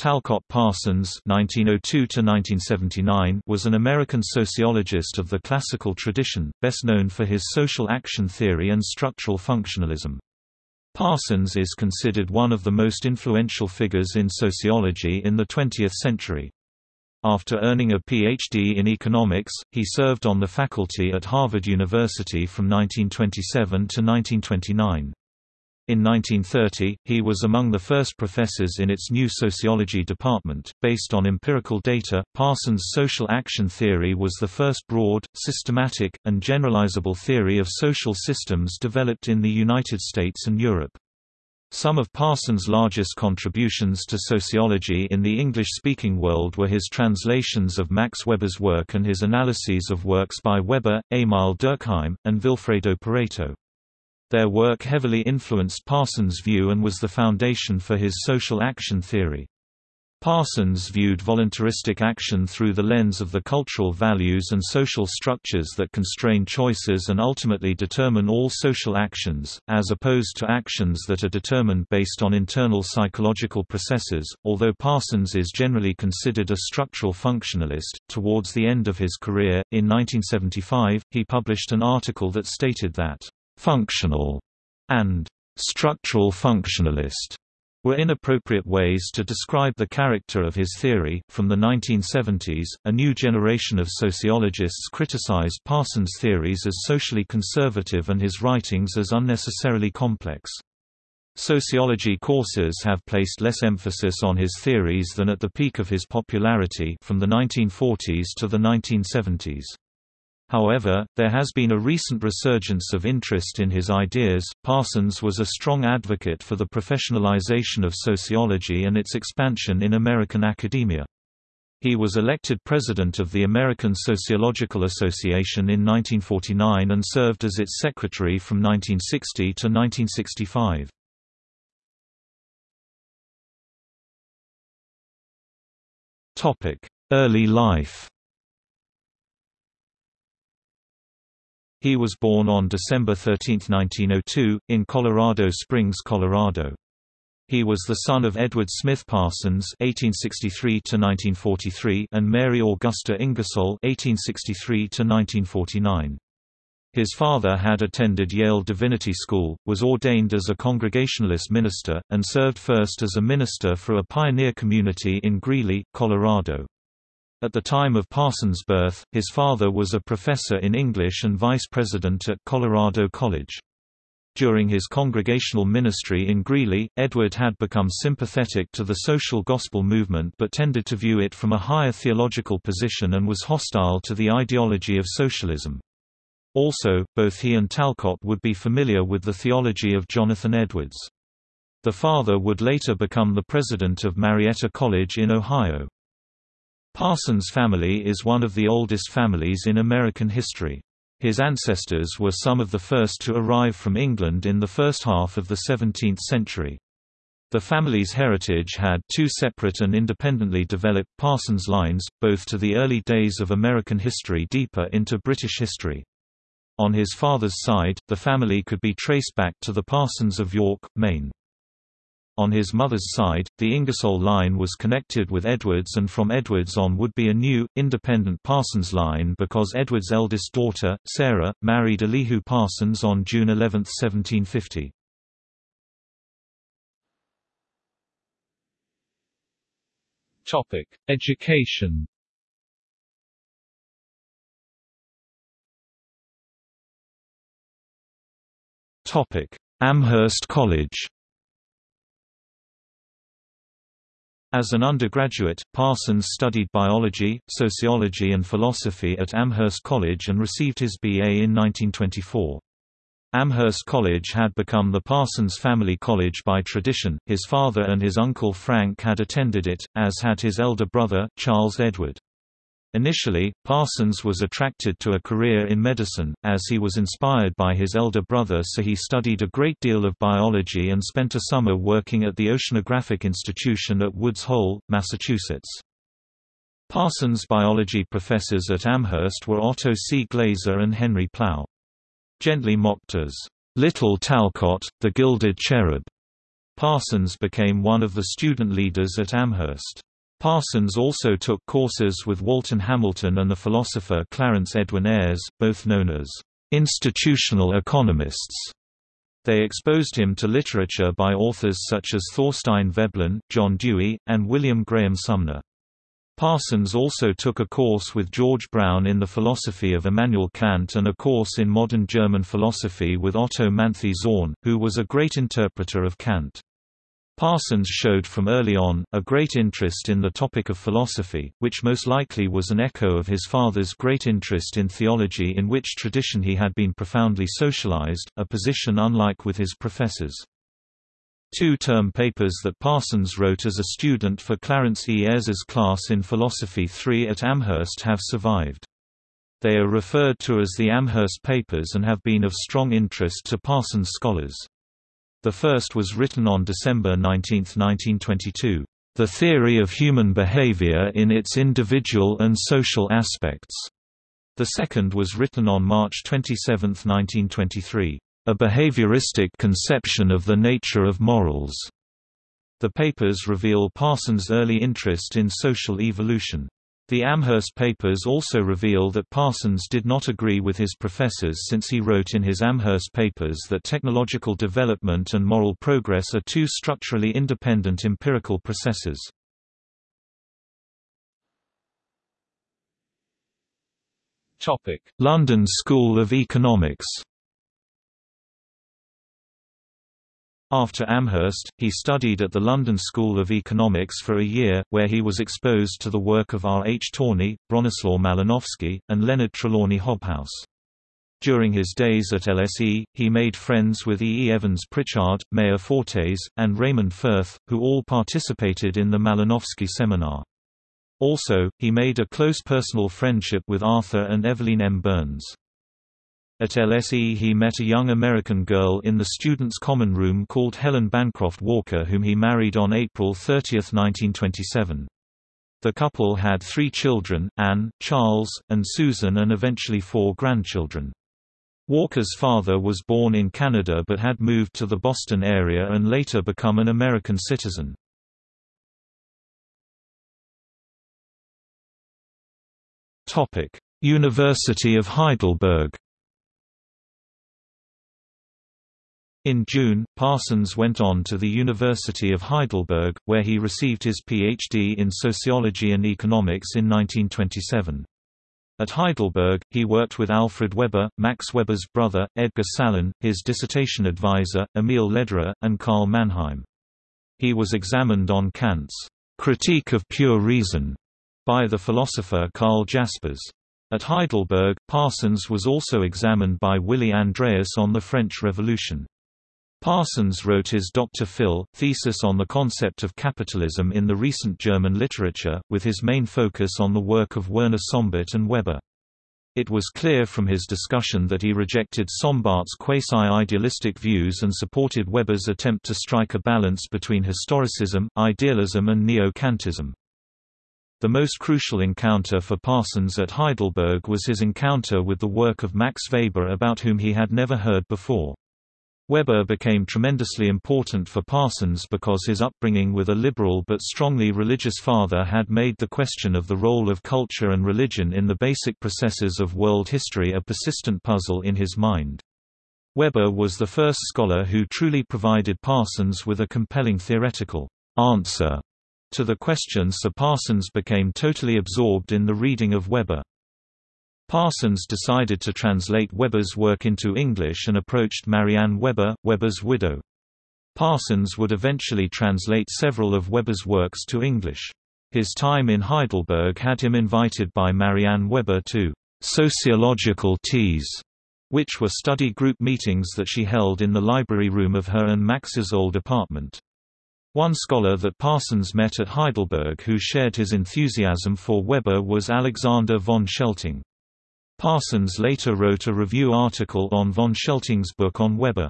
Talcott Parsons (1902–1979) was an American sociologist of the classical tradition, best known for his social action theory and structural functionalism. Parsons is considered one of the most influential figures in sociology in the 20th century. After earning a Ph.D. in economics, he served on the faculty at Harvard University from 1927 to 1929. In 1930, he was among the first professors in its new sociology department. Based on empirical data, Parsons' social action theory was the first broad, systematic, and generalizable theory of social systems developed in the United States and Europe. Some of Parsons' largest contributions to sociology in the English-speaking world were his translations of Max Weber's work and his analyses of works by Weber, Emil Durkheim, and Vilfredo Pareto. Their work heavily influenced Parsons' view and was the foundation for his social action theory. Parsons viewed voluntaristic action through the lens of the cultural values and social structures that constrain choices and ultimately determine all social actions, as opposed to actions that are determined based on internal psychological processes. Although Parsons is generally considered a structural functionalist, towards the end of his career, in 1975, he published an article that stated that functional and structural functionalist were inappropriate ways to describe the character of his theory. From the 1970s, a new generation of sociologists criticized Parsons' theories as socially conservative and his writings as unnecessarily complex. Sociology courses have placed less emphasis on his theories than at the peak of his popularity from the 1940s to the 1970s. However, there has been a recent resurgence of interest in his ideas. Parsons was a strong advocate for the professionalization of sociology and its expansion in American academia. He was elected president of the American Sociological Association in 1949 and served as its secretary from 1960 to 1965. Topic: Early life He was born on December 13, 1902, in Colorado Springs, Colorado. He was the son of Edward Smith Parsons (1863–1943) and Mary Augusta Ingersoll (1863–1949). His father had attended Yale Divinity School, was ordained as a Congregationalist minister, and served first as a minister for a pioneer community in Greeley, Colorado. At the time of Parsons' birth, his father was a professor in English and vice president at Colorado College. During his congregational ministry in Greeley, Edward had become sympathetic to the social gospel movement but tended to view it from a higher theological position and was hostile to the ideology of socialism. Also, both he and Talcott would be familiar with the theology of Jonathan Edwards. The father would later become the president of Marietta College in Ohio. Parsons' family is one of the oldest families in American history. His ancestors were some of the first to arrive from England in the first half of the 17th century. The family's heritage had two separate and independently developed Parsons lines, both to the early days of American history deeper into British history. On his father's side, the family could be traced back to the Parsons of York, Maine. On his mother's side, the Ingersoll line was connected with Edwards and from Edwards on would be a new, independent Parsons line because Edwards' eldest daughter, Sarah, married Elihu Parsons on June 11, 1750. Topic: Education Topic: Amherst College As an undergraduate, Parsons studied biology, sociology and philosophy at Amherst College and received his B.A. in 1924. Amherst College had become the Parsons family college by tradition, his father and his uncle Frank had attended it, as had his elder brother, Charles Edward. Initially, Parsons was attracted to a career in medicine, as he was inspired by his elder brother so he studied a great deal of biology and spent a summer working at the Oceanographic Institution at Woods Hole, Massachusetts. Parsons' biology professors at Amherst were Otto C. Glaser and Henry Plough. Gently mocked as, "'Little Talcott, the Gilded Cherub' Parsons became one of the student leaders at Amherst. Parsons also took courses with Walton Hamilton and the philosopher Clarence Edwin Ayres, both known as institutional economists. They exposed him to literature by authors such as Thorstein Veblen, John Dewey, and William Graham Sumner. Parsons also took a course with George Brown in the philosophy of Immanuel Kant and a course in modern German philosophy with Otto Manthey-Zorn, who was a great interpreter of Kant. Parsons showed from early on, a great interest in the topic of philosophy, which most likely was an echo of his father's great interest in theology in which tradition he had been profoundly socialized, a position unlike with his professors. Two term papers that Parsons wrote as a student for Clarence E. Ayres's class in Philosophy 3 at Amherst have survived. They are referred to as the Amherst Papers and have been of strong interest to Parsons scholars. The first was written on December 19, 1922, "...the theory of human behavior in its individual and social aspects." The second was written on March 27, 1923, "...a behavioristic conception of the nature of morals." The papers reveal Parsons' early interest in social evolution. The Amherst papers also reveal that Parsons did not agree with his professors since he wrote in his Amherst papers that technological development and moral progress are two structurally independent empirical processes. London School of Economics After Amherst, he studied at the London School of Economics for a year, where he was exposed to the work of R. H. Tawney, Bronislaw Malinowski, and Leonard Trelawney Hobhouse. During his days at LSE, he made friends with E. E. Evans Pritchard, Meyer Fortes, and Raymond Firth, who all participated in the Malinowski seminar. Also, he made a close personal friendship with Arthur and Evelyn M. Burns. At LSE he met a young American girl in the students' common room called Helen Bancroft Walker whom he married on April 30, 1927. The couple had three children, Anne, Charles, and Susan and eventually four grandchildren. Walker's father was born in Canada but had moved to the Boston area and later become an American citizen. University of Heidelberg In June, Parsons went on to the University of Heidelberg, where he received his Ph.D. in sociology and economics in 1927. At Heidelberg, he worked with Alfred Weber, Max Weber's brother, Edgar Salin, his dissertation advisor, Emil Lederer, and Karl Mannheim. He was examined on Kant's critique of pure reason by the philosopher Karl Jaspers. At Heidelberg, Parsons was also examined by Willy Andreas on the French Revolution. Parsons wrote his Dr. Phil. thesis on the concept of capitalism in the recent German literature, with his main focus on the work of Werner Sombart and Weber. It was clear from his discussion that he rejected Sombart's quasi-idealistic views and supported Weber's attempt to strike a balance between historicism, idealism and neo-Kantism. The most crucial encounter for Parsons at Heidelberg was his encounter with the work of Max Weber about whom he had never heard before. Weber became tremendously important for Parsons because his upbringing with a liberal but strongly religious father had made the question of the role of culture and religion in the basic processes of world history a persistent puzzle in his mind. Weber was the first scholar who truly provided Parsons with a compelling theoretical answer to the question so Parsons became totally absorbed in the reading of Weber. Parsons decided to translate Weber's work into English and approached Marianne Weber, Weber's widow. Parsons would eventually translate several of Weber's works to English. His time in Heidelberg had him invited by Marianne Weber to sociological teas, which were study group meetings that she held in the library room of her and Max's old apartment. One scholar that Parsons met at Heidelberg who shared his enthusiasm for Weber was Alexander von Schelting. Parsons later wrote a review article on von Schelting's book on Weber.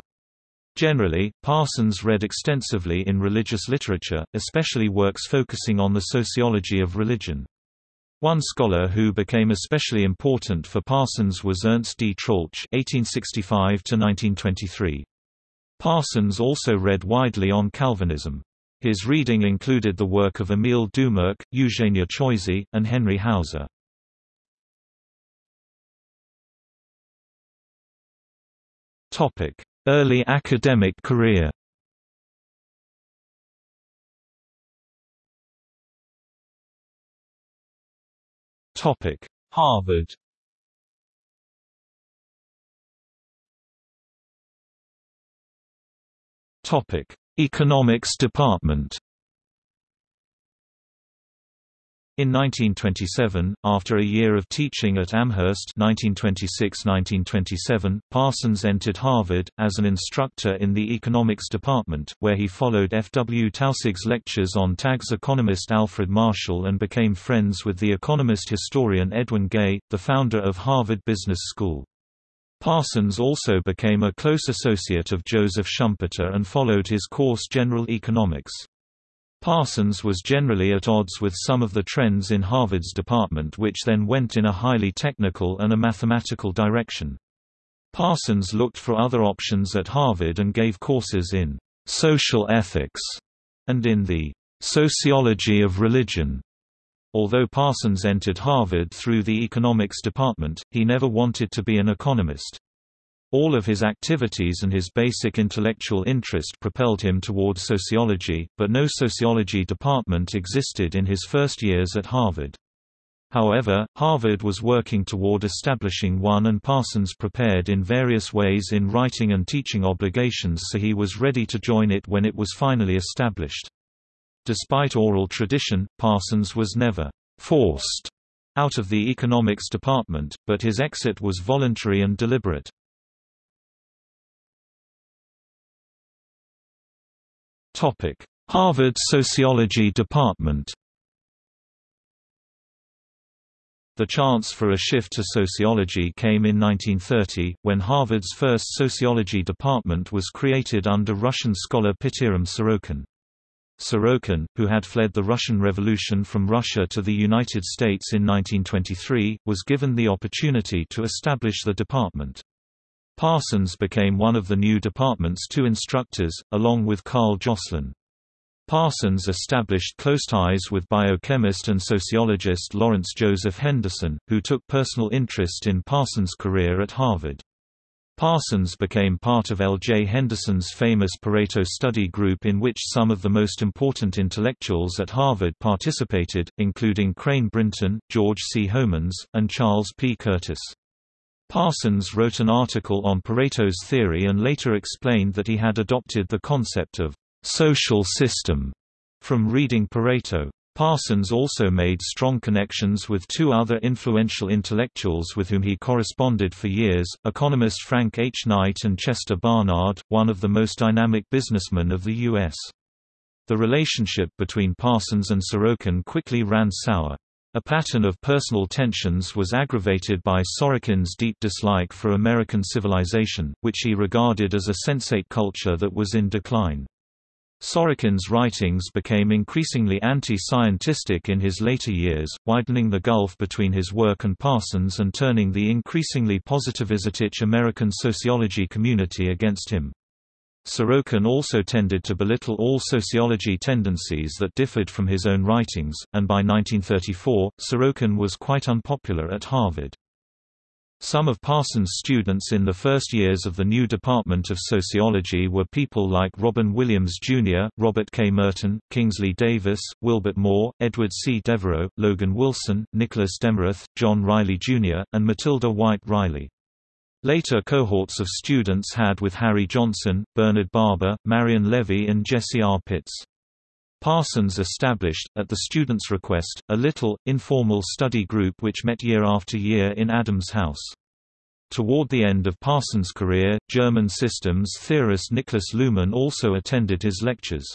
Generally, Parsons read extensively in religious literature, especially works focusing on the sociology of religion. One scholar who became especially important for Parsons was Ernst D. Troeltsch (1865–1923). Parsons also read widely on Calvinism. His reading included the work of Émile Doumerc, Eugenia Choisy, and Henry Hauser. Early academic career. Topic: Harvard. Topic: Economics Department. In 1927, after a year of teaching at Amherst 1926–1927, Parsons entered Harvard, as an instructor in the economics department, where he followed F. W. Taussig's lectures on Tagg's economist Alfred Marshall and became friends with the economist historian Edwin Gay, the founder of Harvard Business School. Parsons also became a close associate of Joseph Schumpeter and followed his course General Economics. Parsons was generally at odds with some of the trends in Harvard's department which then went in a highly technical and a mathematical direction. Parsons looked for other options at Harvard and gave courses in social ethics and in the sociology of religion. Although Parsons entered Harvard through the economics department, he never wanted to be an economist. All of his activities and his basic intellectual interest propelled him toward sociology, but no sociology department existed in his first years at Harvard. However, Harvard was working toward establishing one and Parsons prepared in various ways in writing and teaching obligations so he was ready to join it when it was finally established. Despite oral tradition, Parsons was never forced out of the economics department, but his exit was voluntary and deliberate. Harvard Sociology Department The chance for a shift to sociology came in 1930, when Harvard's first sociology department was created under Russian scholar Pitirim Sorokin. Sorokin, who had fled the Russian Revolution from Russia to the United States in 1923, was given the opportunity to establish the department. Parsons became one of the new department's two instructors, along with Carl Joslyn. Parsons established close ties with biochemist and sociologist Lawrence Joseph Henderson, who took personal interest in Parsons' career at Harvard. Parsons became part of L. J. Henderson's famous Pareto study group in which some of the most important intellectuals at Harvard participated, including Crane Brinton, George C. Homans, and Charles P. Curtis. Parsons wrote an article on Pareto's theory and later explained that he had adopted the concept of social system from reading Pareto. Parsons also made strong connections with two other influential intellectuals with whom he corresponded for years, economist Frank H. Knight and Chester Barnard, one of the most dynamic businessmen of the U.S. The relationship between Parsons and Sorokin quickly ran sour. A pattern of personal tensions was aggravated by Sorokin's deep dislike for American civilization, which he regarded as a sensate culture that was in decline. Sorokin's writings became increasingly anti-scientistic in his later years, widening the gulf between his work and Parsons and turning the increasingly positivist American sociology community against him. Sorokin also tended to belittle all sociology tendencies that differed from his own writings, and by 1934, Sorokin was quite unpopular at Harvard. Some of Parsons' students in the first years of the new Department of Sociology were people like Robin Williams Jr., Robert K. Merton, Kingsley Davis, Wilbert Moore, Edward C. Devereux, Logan Wilson, Nicholas Demarest, John Riley Jr., and Matilda White Riley. Later cohorts of students had with Harry Johnson, Bernard Barber, Marion Levy and Jesse R. Pitts. Parsons established, at the students' request, a little, informal study group which met year after year in Adams House. Toward the end of Parsons' career, German systems theorist Niklas Luhmann also attended his lectures.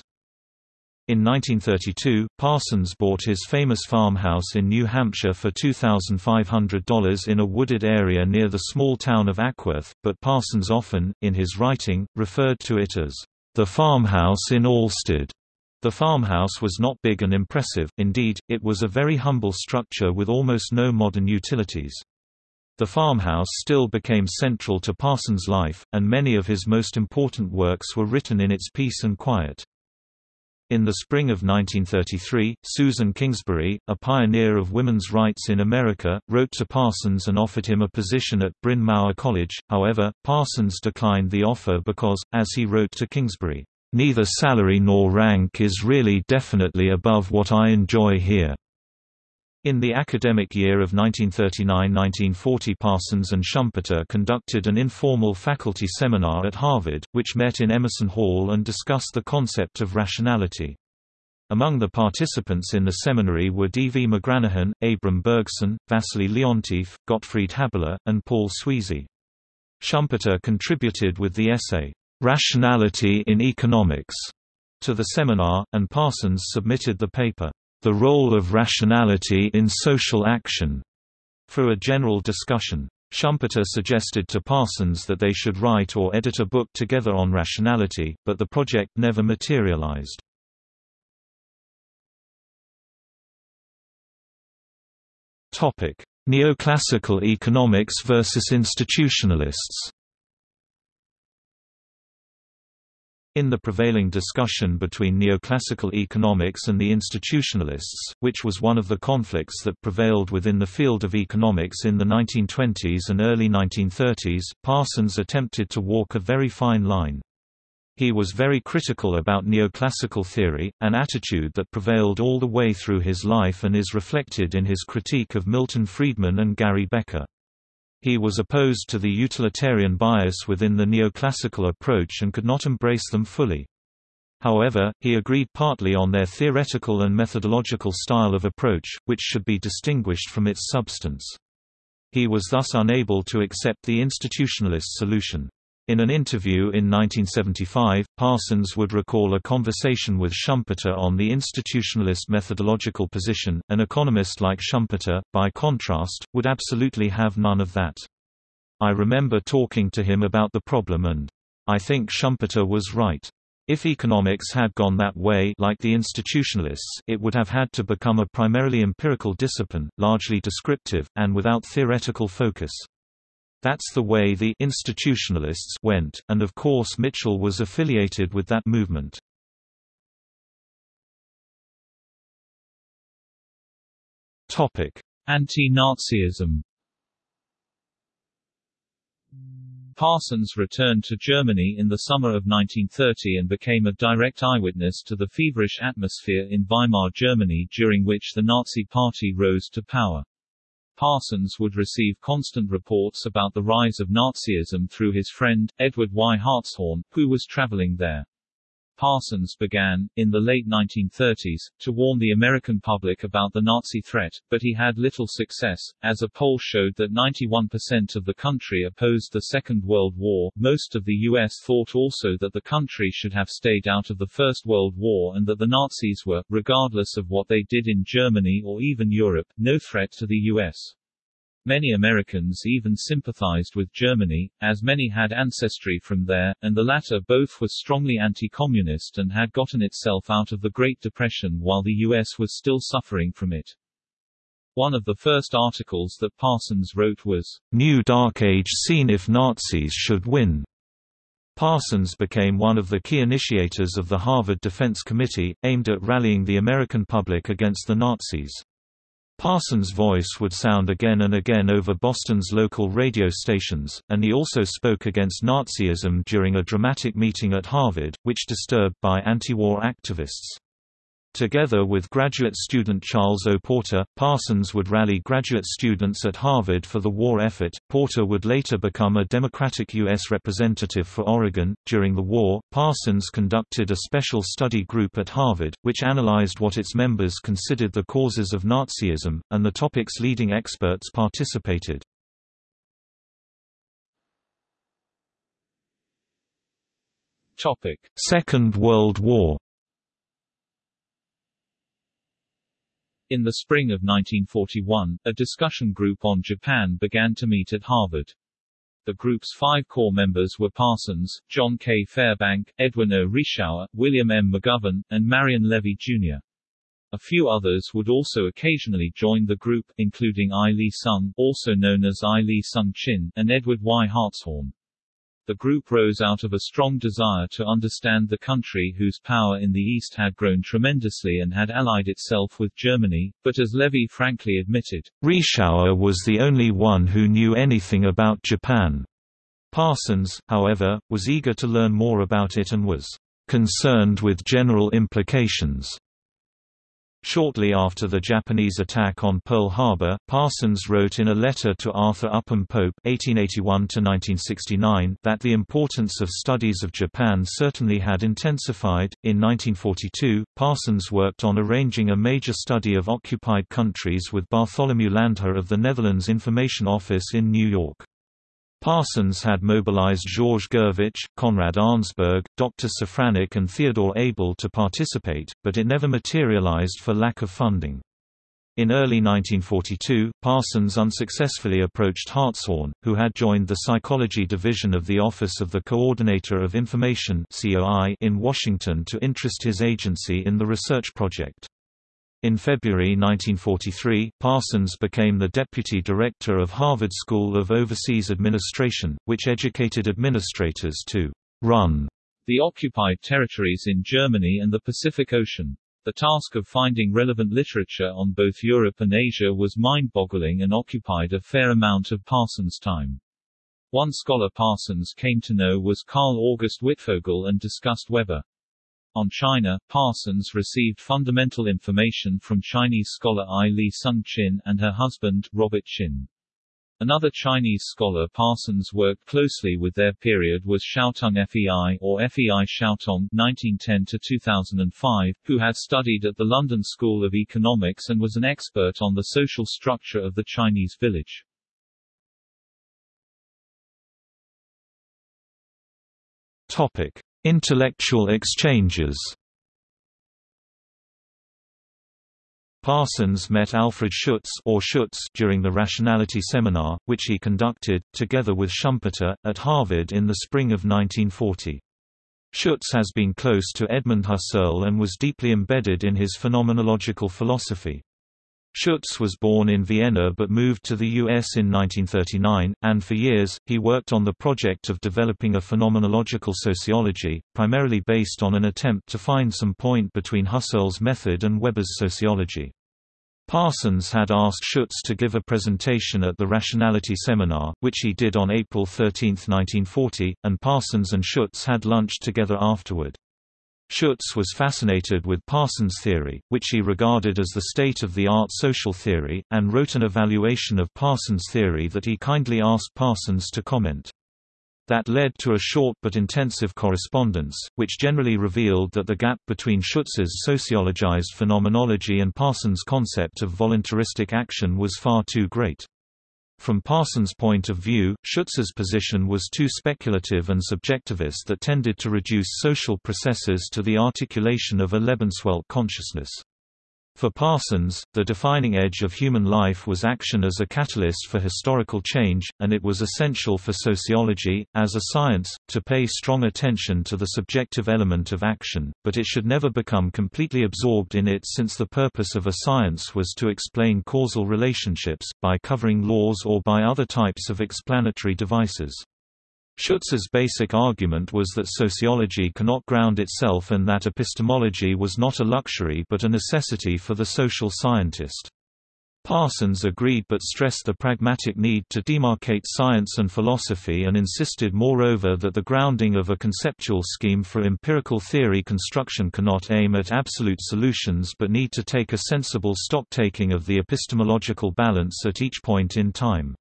In 1932, Parsons bought his famous farmhouse in New Hampshire for $2,500 in a wooded area near the small town of Acworth, but Parsons often, in his writing, referred to it as the farmhouse in Alstead. The farmhouse was not big and impressive, indeed, it was a very humble structure with almost no modern utilities. The farmhouse still became central to Parsons' life, and many of his most important works were written in its peace and quiet. In the spring of 1933, Susan Kingsbury, a pioneer of women's rights in America, wrote to Parsons and offered him a position at Bryn Mawr College, however, Parsons declined the offer because, as he wrote to Kingsbury, "...neither salary nor rank is really definitely above what I enjoy here." In the academic year of 1939–1940 Parsons and Schumpeter conducted an informal faculty seminar at Harvard, which met in Emerson Hall and discussed the concept of rationality. Among the participants in the seminary were D. V. McGranahan, Abram Bergson, Wassily Leontief, Gottfried Haberler, and Paul Sweezy. Schumpeter contributed with the essay, "'Rationality in Economics' to the seminar, and Parsons submitted the paper, the Role of Rationality in Social Action, for a general discussion. Schumpeter suggested to Parsons that they should write or edit a book together on rationality, but the project never materialized. Neoclassical economics versus institutionalists In the prevailing discussion between neoclassical economics and the institutionalists, which was one of the conflicts that prevailed within the field of economics in the 1920s and early 1930s, Parsons attempted to walk a very fine line. He was very critical about neoclassical theory, an attitude that prevailed all the way through his life and is reflected in his critique of Milton Friedman and Gary Becker. He was opposed to the utilitarian bias within the neoclassical approach and could not embrace them fully. However, he agreed partly on their theoretical and methodological style of approach, which should be distinguished from its substance. He was thus unable to accept the institutionalist solution. In an interview in 1975, Parsons would recall a conversation with Schumpeter on the institutionalist methodological position. An economist like Schumpeter, by contrast, would absolutely have none of that. I remember talking to him about the problem and I think Schumpeter was right. If economics had gone that way like the institutionalists it would have had to become a primarily empirical discipline, largely descriptive, and without theoretical focus. That's the way the institutionalists went, and of course Mitchell was affiliated with that movement. Anti-Nazism Parsons returned to Germany in the summer of 1930 and became a direct eyewitness to the feverish atmosphere in Weimar Germany during which the Nazi Party rose to power. Parsons would receive constant reports about the rise of Nazism through his friend, Edward Y. Hartshorne, who was traveling there. Parsons began, in the late 1930s, to warn the American public about the Nazi threat, but he had little success, as a poll showed that 91% of the country opposed the Second World War. Most of the U.S. thought also that the country should have stayed out of the First World War and that the Nazis were, regardless of what they did in Germany or even Europe, no threat to the U.S. Many Americans even sympathized with Germany, as many had ancestry from there, and the latter both was strongly anti-communist and had gotten itself out of the Great Depression while the U.S. was still suffering from it. One of the first articles that Parsons wrote was, New Dark Age Seen If Nazis Should Win. Parsons became one of the key initiators of the Harvard Defense Committee, aimed at rallying the American public against the Nazis. Parsons' voice would sound again and again over Boston's local radio stations, and he also spoke against Nazism during a dramatic meeting at Harvard, which disturbed by anti-war activists. Together with graduate student Charles O. Porter, Parsons would rally graduate students at Harvard for the war effort. Porter would later become a Democratic U.S. representative for Oregon. During the war, Parsons conducted a special study group at Harvard, which analyzed what its members considered the causes of Nazism, and the topic's leading experts participated. Topic: Second World War In the spring of 1941, a discussion group on Japan began to meet at Harvard. The group's five core members were Parsons, John K. Fairbank, Edwin O. Reischauer, William M. McGovern, and Marion Levy, Jr. A few others would also occasionally join the group, including Ai Li Sung, also known as Ai Li Sung Chin, and Edward Y. Hartshorne. The group rose out of a strong desire to understand the country whose power in the East had grown tremendously and had allied itself with Germany, but as Levy frankly admitted, Reischauer was the only one who knew anything about Japan. Parsons, however, was eager to learn more about it and was concerned with general implications. Shortly after the Japanese attack on Pearl Harbor, Parsons wrote in a letter to Arthur Upham Pope (1881–1969) that the importance of studies of Japan certainly had intensified. In 1942, Parsons worked on arranging a major study of occupied countries with Bartholomew Landheer of the Netherlands Information Office in New York. Parsons had mobilized George Gurvitch, Konrad Arensberg, Dr. Safranik and Theodore Abel to participate, but it never materialized for lack of funding. In early 1942, Parsons unsuccessfully approached Hartshorne, who had joined the Psychology Division of the Office of the Coordinator of Information in Washington to interest his agency in the research project. In February 1943, Parsons became the deputy director of Harvard School of Overseas Administration, which educated administrators to run the occupied territories in Germany and the Pacific Ocean. The task of finding relevant literature on both Europe and Asia was mind-boggling and occupied a fair amount of Parsons' time. One scholar Parsons came to know was Carl August Wittfogel and discussed Weber. On China, Parsons received fundamental information from Chinese scholar Ai Li Sung Chin and her husband, Robert Chin. Another Chinese scholar Parsons worked closely with their period was Xiaotong Fei or Fei Xiaotong (1910–2005), who had studied at the London School of Economics and was an expert on the social structure of the Chinese village. Topic: Intellectual exchanges Parsons met Alfred Schutz or Schutz during the Rationality Seminar, which he conducted, together with Schumpeter, at Harvard in the spring of 1940. Schutz has been close to Edmund Husserl and was deeply embedded in his phenomenological philosophy. Schutz was born in Vienna but moved to the U.S. in 1939, and for years, he worked on the project of developing a phenomenological sociology, primarily based on an attempt to find some point between Husserl's method and Weber's sociology. Parsons had asked Schutz to give a presentation at the Rationality Seminar, which he did on April 13, 1940, and Parsons and Schutz had lunch together afterward. Schutz was fascinated with Parsons' theory, which he regarded as the state-of-the-art social theory, and wrote an evaluation of Parsons' theory that he kindly asked Parsons to comment. That led to a short but intensive correspondence, which generally revealed that the gap between Schutz's sociologized phenomenology and Parsons' concept of voluntaristic action was far too great. From Parsons' point of view, Schutz's position was too speculative and subjectivist that tended to reduce social processes to the articulation of a Lebenswelt consciousness. For Parsons, the defining edge of human life was action as a catalyst for historical change, and it was essential for sociology, as a science, to pay strong attention to the subjective element of action, but it should never become completely absorbed in it since the purpose of a science was to explain causal relationships, by covering laws or by other types of explanatory devices. Schutz's basic argument was that sociology cannot ground itself and that epistemology was not a luxury but a necessity for the social scientist. Parsons agreed but stressed the pragmatic need to demarcate science and philosophy and insisted moreover that the grounding of a conceptual scheme for empirical theory construction cannot aim at absolute solutions but need to take a sensible stocktaking of the epistemological balance at each point in time.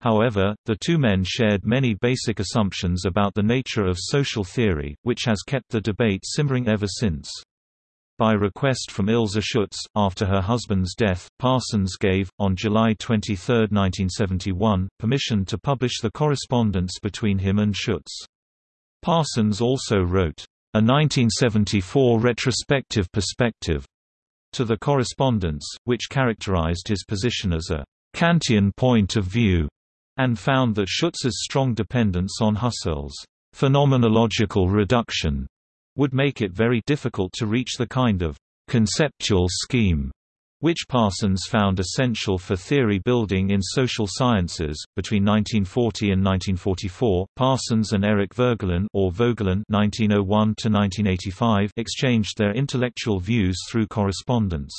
However, the two men shared many basic assumptions about the nature of social theory, which has kept the debate simmering ever since. By request from Ilse Schutz, after her husband's death, Parsons gave, on July 23, 1971, permission to publish the correspondence between him and Schutz. Parsons also wrote, "...a 1974 retrospective perspective," to the correspondence, which characterized his position as a Kantian point of view and found that Schutz's strong dependence on Husserl's phenomenological reduction would make it very difficult to reach the kind of conceptual scheme which Parsons found essential for theory building in social sciences. Between 1940 and 1944, Parsons and Eric Voegelin, or Vogelin (1901–1985) exchanged their intellectual views through correspondence.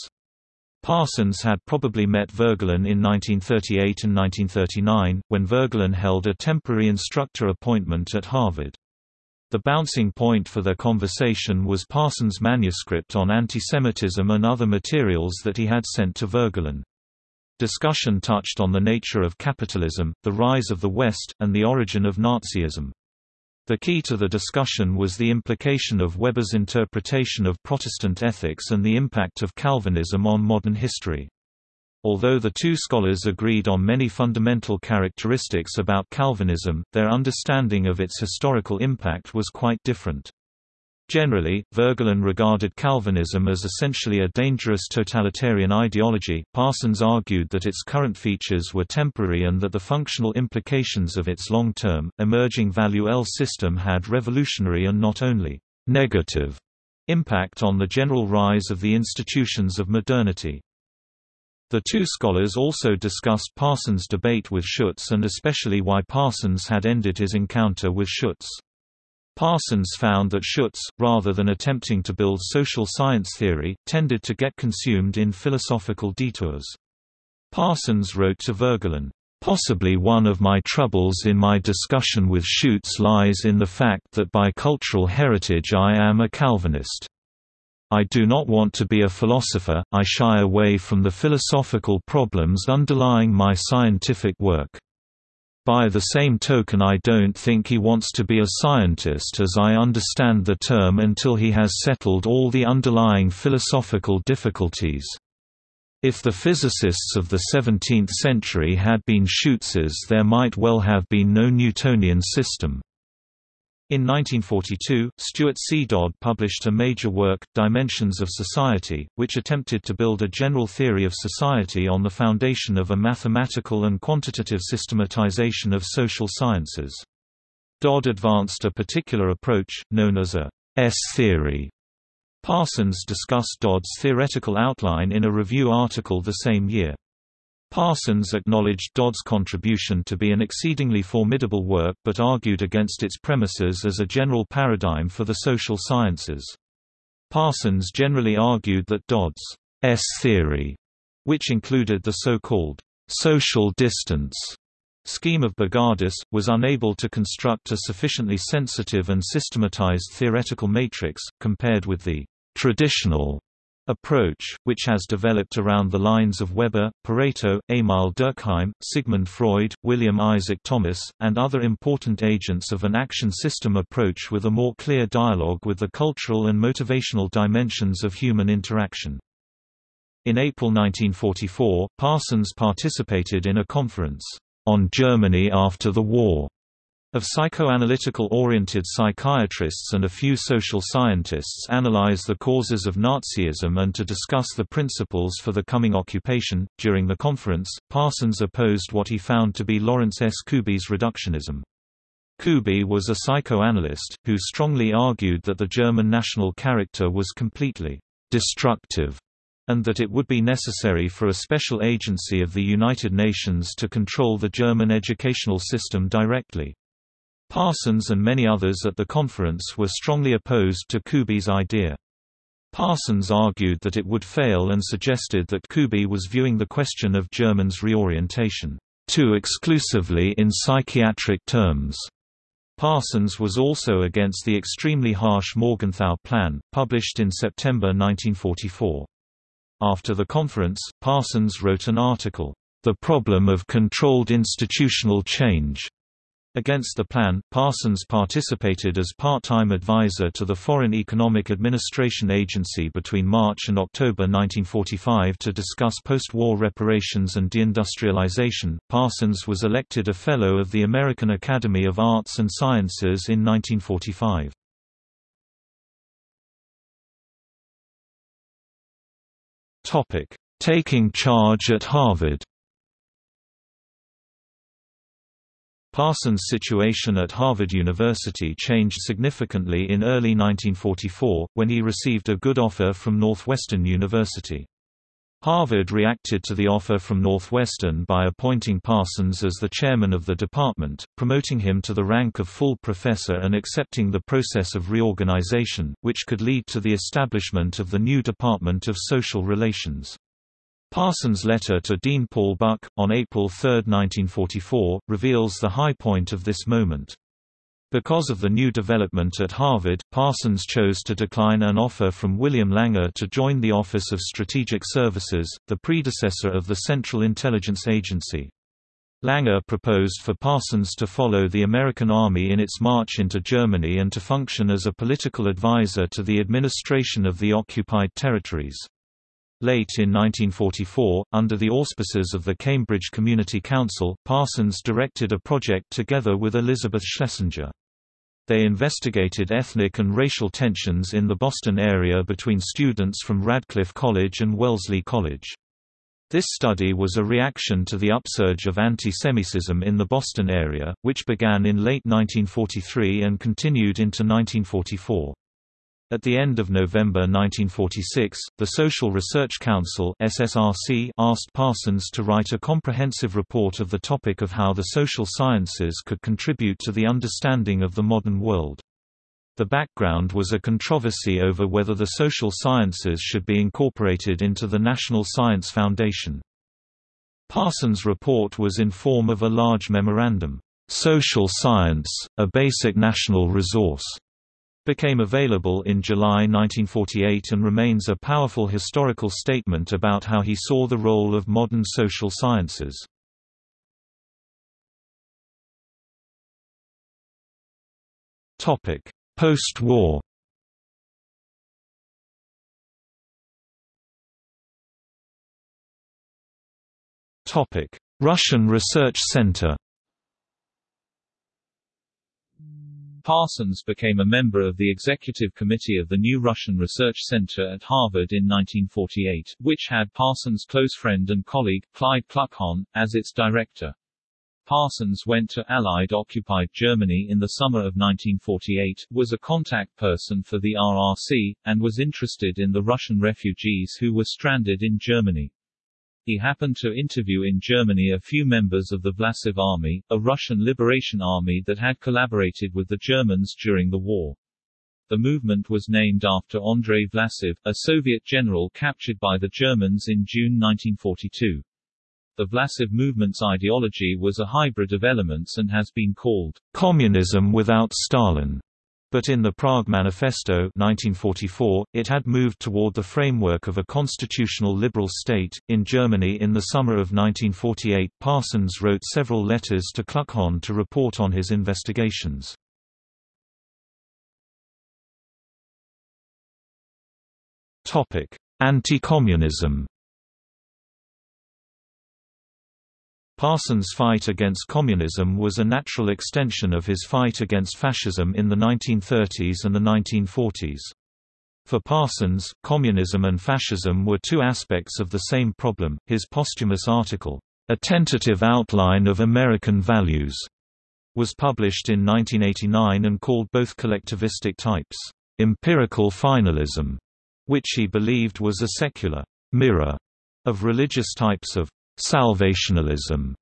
Parsons had probably met Voegelin in 1938 and 1939, when Voegelin held a temporary instructor appointment at Harvard. The bouncing point for their conversation was Parsons' manuscript on antisemitism and other materials that he had sent to Voegelin. Discussion touched on the nature of capitalism, the rise of the West, and the origin of Nazism. The key to the discussion was the implication of Weber's interpretation of Protestant ethics and the impact of Calvinism on modern history. Although the two scholars agreed on many fundamental characteristics about Calvinism, their understanding of its historical impact was quite different. Generally, Voegelin regarded Calvinism as essentially a dangerous totalitarian ideology. Parsons argued that its current features were temporary and that the functional implications of its long term, emerging value L system had revolutionary and not only negative impact on the general rise of the institutions of modernity. The two scholars also discussed Parsons' debate with Schutz and especially why Parsons had ended his encounter with Schutz. Parsons found that Schutz, rather than attempting to build social science theory, tended to get consumed in philosophical detours. Parsons wrote to Voegelin, Possibly one of my troubles in my discussion with Schutz lies in the fact that by cultural heritage I am a Calvinist. I do not want to be a philosopher, I shy away from the philosophical problems underlying my scientific work. By the same token I don't think he wants to be a scientist as I understand the term until he has settled all the underlying philosophical difficulties. If the physicists of the 17th century had been Schutzes there might well have been no Newtonian system. In 1942, Stuart C. Dodd published a major work, Dimensions of Society, which attempted to build a general theory of society on the foundation of a mathematical and quantitative systematization of social sciences. Dodd advanced a particular approach, known as a S-theory. Parsons discussed Dodd's theoretical outline in a review article the same year. Parsons acknowledged Dodd's contribution to be an exceedingly formidable work but argued against its premises as a general paradigm for the social sciences. Parsons generally argued that Dodd's S-theory, which included the so-called social distance scheme of Bogardus, was unable to construct a sufficiently sensitive and systematized theoretical matrix, compared with the traditional approach, which has developed around the lines of Weber, Pareto, Emil Durkheim, Sigmund Freud, William Isaac Thomas, and other important agents of an action system approach with a more clear dialogue with the cultural and motivational dimensions of human interaction. In April 1944, Parsons participated in a conference, On Germany After the War, of psychoanalytical-oriented psychiatrists and a few social scientists analyze the causes of Nazism and to discuss the principles for the coming occupation. During the conference, Parsons opposed what he found to be Lawrence S. Kubie's reductionism. Kubie was a psychoanalyst, who strongly argued that the German national character was completely destructive and that it would be necessary for a special agency of the United Nations to control the German educational system directly. Parsons and many others at the conference were strongly opposed to Kubie's idea. Parsons argued that it would fail and suggested that Kubie was viewing the question of Germans' reorientation too exclusively in psychiatric terms. Parsons was also against the extremely harsh Morgenthau Plan, published in September 1944. After the conference, Parsons wrote an article, The Problem of Controlled Institutional Change, Against the plan, Parsons participated as part-time advisor to the Foreign Economic Administration Agency between March and October 1945 to discuss post-war reparations and deindustrialization. Parsons was elected a Fellow of the American Academy of Arts and Sciences in 1945. Topic: Taking charge at Harvard. Parsons' situation at Harvard University changed significantly in early 1944, when he received a good offer from Northwestern University. Harvard reacted to the offer from Northwestern by appointing Parsons as the chairman of the department, promoting him to the rank of full professor and accepting the process of reorganization, which could lead to the establishment of the new Department of Social Relations. Parsons' letter to Dean Paul Buck, on April 3, 1944, reveals the high point of this moment. Because of the new development at Harvard, Parsons chose to decline an offer from William Langer to join the Office of Strategic Services, the predecessor of the Central Intelligence Agency. Langer proposed for Parsons to follow the American Army in its march into Germany and to function as a political advisor to the administration of the occupied territories. Late in 1944, under the auspices of the Cambridge Community Council, Parsons directed a project together with Elizabeth Schlesinger. They investigated ethnic and racial tensions in the Boston area between students from Radcliffe College and Wellesley College. This study was a reaction to the upsurge of anti-Semitism in the Boston area, which began in late 1943 and continued into 1944. At the end of November 1946, the Social Research Council SSRC asked Parsons to write a comprehensive report of the topic of how the social sciences could contribute to the understanding of the modern world. The background was a controversy over whether the social sciences should be incorporated into the National Science Foundation. Parsons' report was in form of a large memorandum, "'Social Science, a Basic National Resource' became available in July 1948 and remains a powerful historical statement about how he saw the role of modern social sciences. Post-war Russian Research Center Parsons became a member of the executive committee of the new Russian Research Center at Harvard in 1948, which had Parsons' close friend and colleague, Clyde Kluckhohn, as its director. Parsons went to Allied-occupied Germany in the summer of 1948, was a contact person for the RRC, and was interested in the Russian refugees who were stranded in Germany. He happened to interview in Germany a few members of the Vlasov Army, a Russian liberation army that had collaborated with the Germans during the war. The movement was named after Andrei Vlasov, a Soviet general captured by the Germans in June 1942. The Vlasov movement's ideology was a hybrid of elements and has been called communism without Stalin but in the Prague Manifesto 1944, it had moved toward the framework of a constitutional liberal state. In Germany in the summer of 1948, Parsons wrote several letters to Kluckhohn to report on his investigations. Anti-communism Parsons' fight against communism was a natural extension of his fight against fascism in the 1930s and the 1940s. For Parsons, communism and fascism were two aspects of the same problem. His posthumous article, A Tentative Outline of American Values, was published in 1989 and called both collectivistic types, empirical finalism, which he believed was a secular mirror of religious types of salvationalism.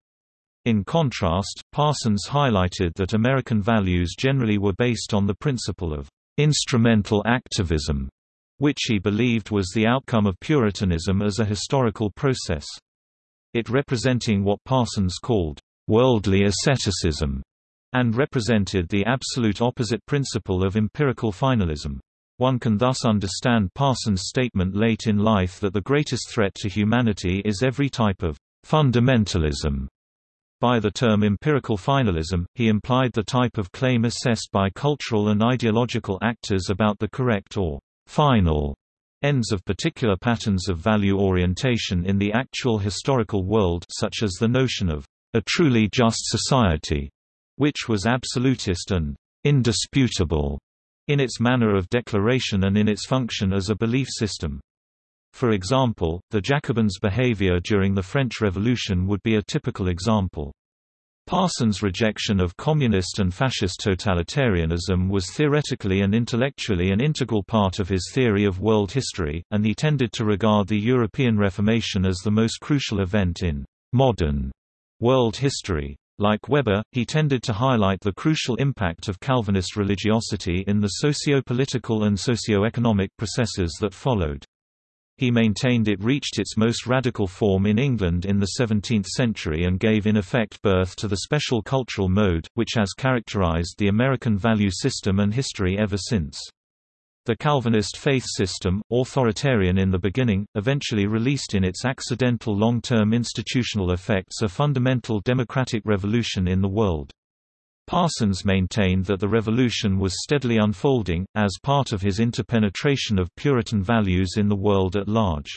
In contrast, Parsons highlighted that American values generally were based on the principle of instrumental activism, which he believed was the outcome of Puritanism as a historical process. It representing what Parsons called worldly asceticism, and represented the absolute opposite principle of empirical finalism. One can thus understand Parsons' statement late in life that the greatest threat to humanity is every type of fundamentalism. By the term empirical finalism, he implied the type of claim assessed by cultural and ideological actors about the correct or final ends of particular patterns of value orientation in the actual historical world such as the notion of a truly just society, which was absolutist and indisputable in its manner of declaration and in its function as a belief system. For example, the Jacobins' behavior during the French Revolution would be a typical example. Parsons' rejection of communist and fascist totalitarianism was theoretically and intellectually an integral part of his theory of world history, and he tended to regard the European Reformation as the most crucial event in modern world history. Like Weber, he tended to highlight the crucial impact of Calvinist religiosity in the socio-political and socio-economic processes that followed. He maintained it reached its most radical form in England in the 17th century and gave in effect birth to the special cultural mode, which has characterized the American value system and history ever since. The Calvinist faith system, authoritarian in the beginning, eventually released in its accidental long-term institutional effects a fundamental democratic revolution in the world. Parsons maintained that the revolution was steadily unfolding, as part of his interpenetration of Puritan values in the world at large.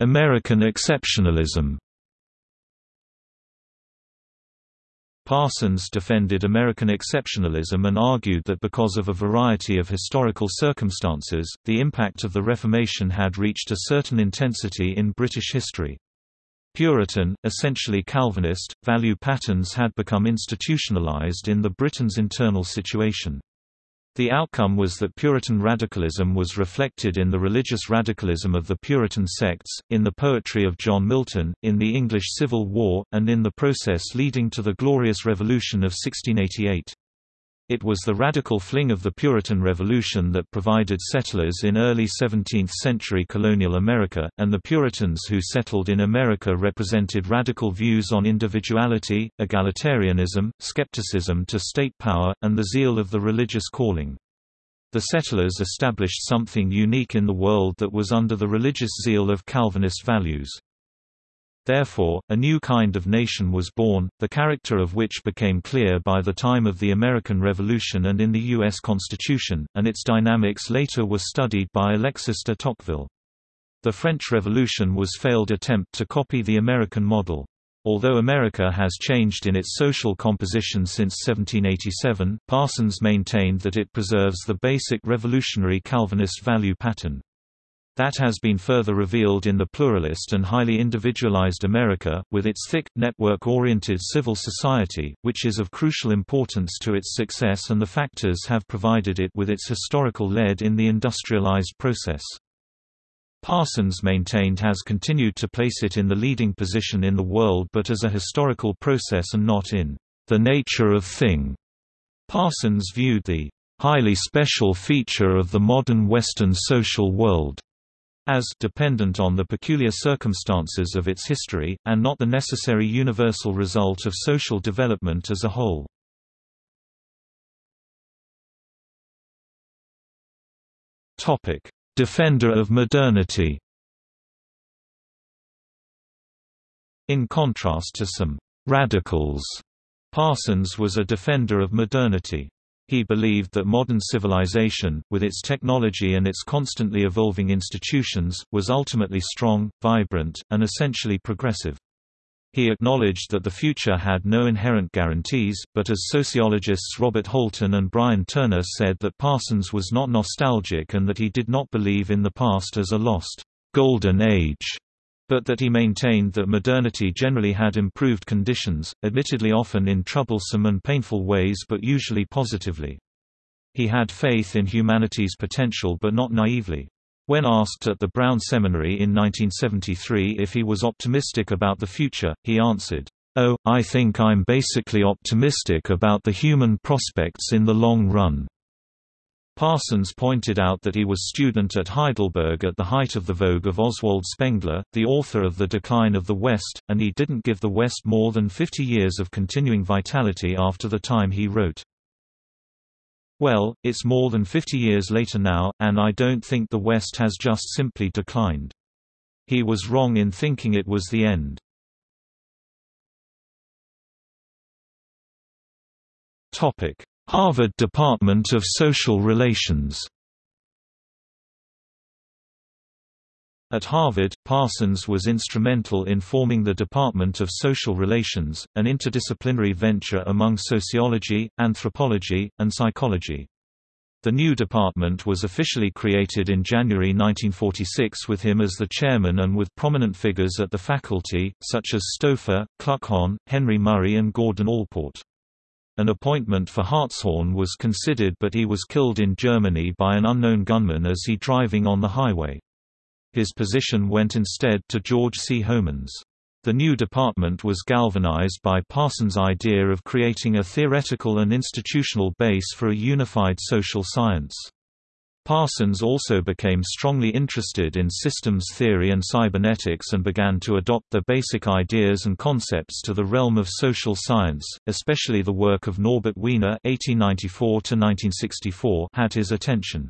American exceptionalism Parsons defended American exceptionalism and argued that because of a variety of historical circumstances, the impact of the Reformation had reached a certain intensity in British history. Puritan, essentially Calvinist, value patterns had become institutionalized in the Britain's internal situation. The outcome was that Puritan radicalism was reflected in the religious radicalism of the Puritan sects, in the poetry of John Milton, in the English Civil War, and in the process leading to the Glorious Revolution of 1688. It was the radical fling of the Puritan Revolution that provided settlers in early 17th-century colonial America, and the Puritans who settled in America represented radical views on individuality, egalitarianism, skepticism to state power, and the zeal of the religious calling. The settlers established something unique in the world that was under the religious zeal of Calvinist values. Therefore, a new kind of nation was born, the character of which became clear by the time of the American Revolution and in the U.S. Constitution, and its dynamics later were studied by Alexis de Tocqueville. The French Revolution was failed attempt to copy the American model. Although America has changed in its social composition since 1787, Parsons maintained that it preserves the basic revolutionary Calvinist value pattern. That has been further revealed in the pluralist and highly individualized America, with its thick, network-oriented civil society, which is of crucial importance to its success and the factors have provided it with its historical lead in the industrialized process. Parsons maintained has continued to place it in the leading position in the world but as a historical process and not in the nature of thing. Parsons viewed the highly special feature of the modern Western social world as dependent on the peculiar circumstances of its history, and not the necessary universal result of social development as a whole. Defender of modernity In contrast to some «radicals», Parsons was a defender of modernity. He believed that modern civilization, with its technology and its constantly evolving institutions, was ultimately strong, vibrant, and essentially progressive. He acknowledged that the future had no inherent guarantees, but as sociologists Robert Holton and Brian Turner said that Parsons was not nostalgic and that he did not believe in the past as a lost, golden age but that he maintained that modernity generally had improved conditions, admittedly often in troublesome and painful ways but usually positively. He had faith in humanity's potential but not naively. When asked at the Brown Seminary in 1973 if he was optimistic about the future, he answered, Oh, I think I'm basically optimistic about the human prospects in the long run. Parsons pointed out that he was student at Heidelberg at the height of the vogue of Oswald Spengler, the author of The Decline of the West, and he didn't give the West more than 50 years of continuing vitality after the time he wrote. Well, it's more than 50 years later now, and I don't think the West has just simply declined. He was wrong in thinking it was the end. Topic Harvard Department of Social Relations At Harvard, Parsons was instrumental in forming the Department of Social Relations, an interdisciplinary venture among sociology, anthropology, and psychology. The new department was officially created in January 1946 with him as the chairman and with prominent figures at the faculty, such as Stauffer, Kluckhohn, Henry Murray and Gordon Allport. An appointment for Hartshorne was considered but he was killed in Germany by an unknown gunman as he driving on the highway. His position went instead to George C. Homans. The new department was galvanized by Parsons' idea of creating a theoretical and institutional base for a unified social science. Parsons also became strongly interested in systems theory and cybernetics and began to adopt the basic ideas and concepts to the realm of social science, especially the work of Norbert Wiener (1894–1964) had his attention.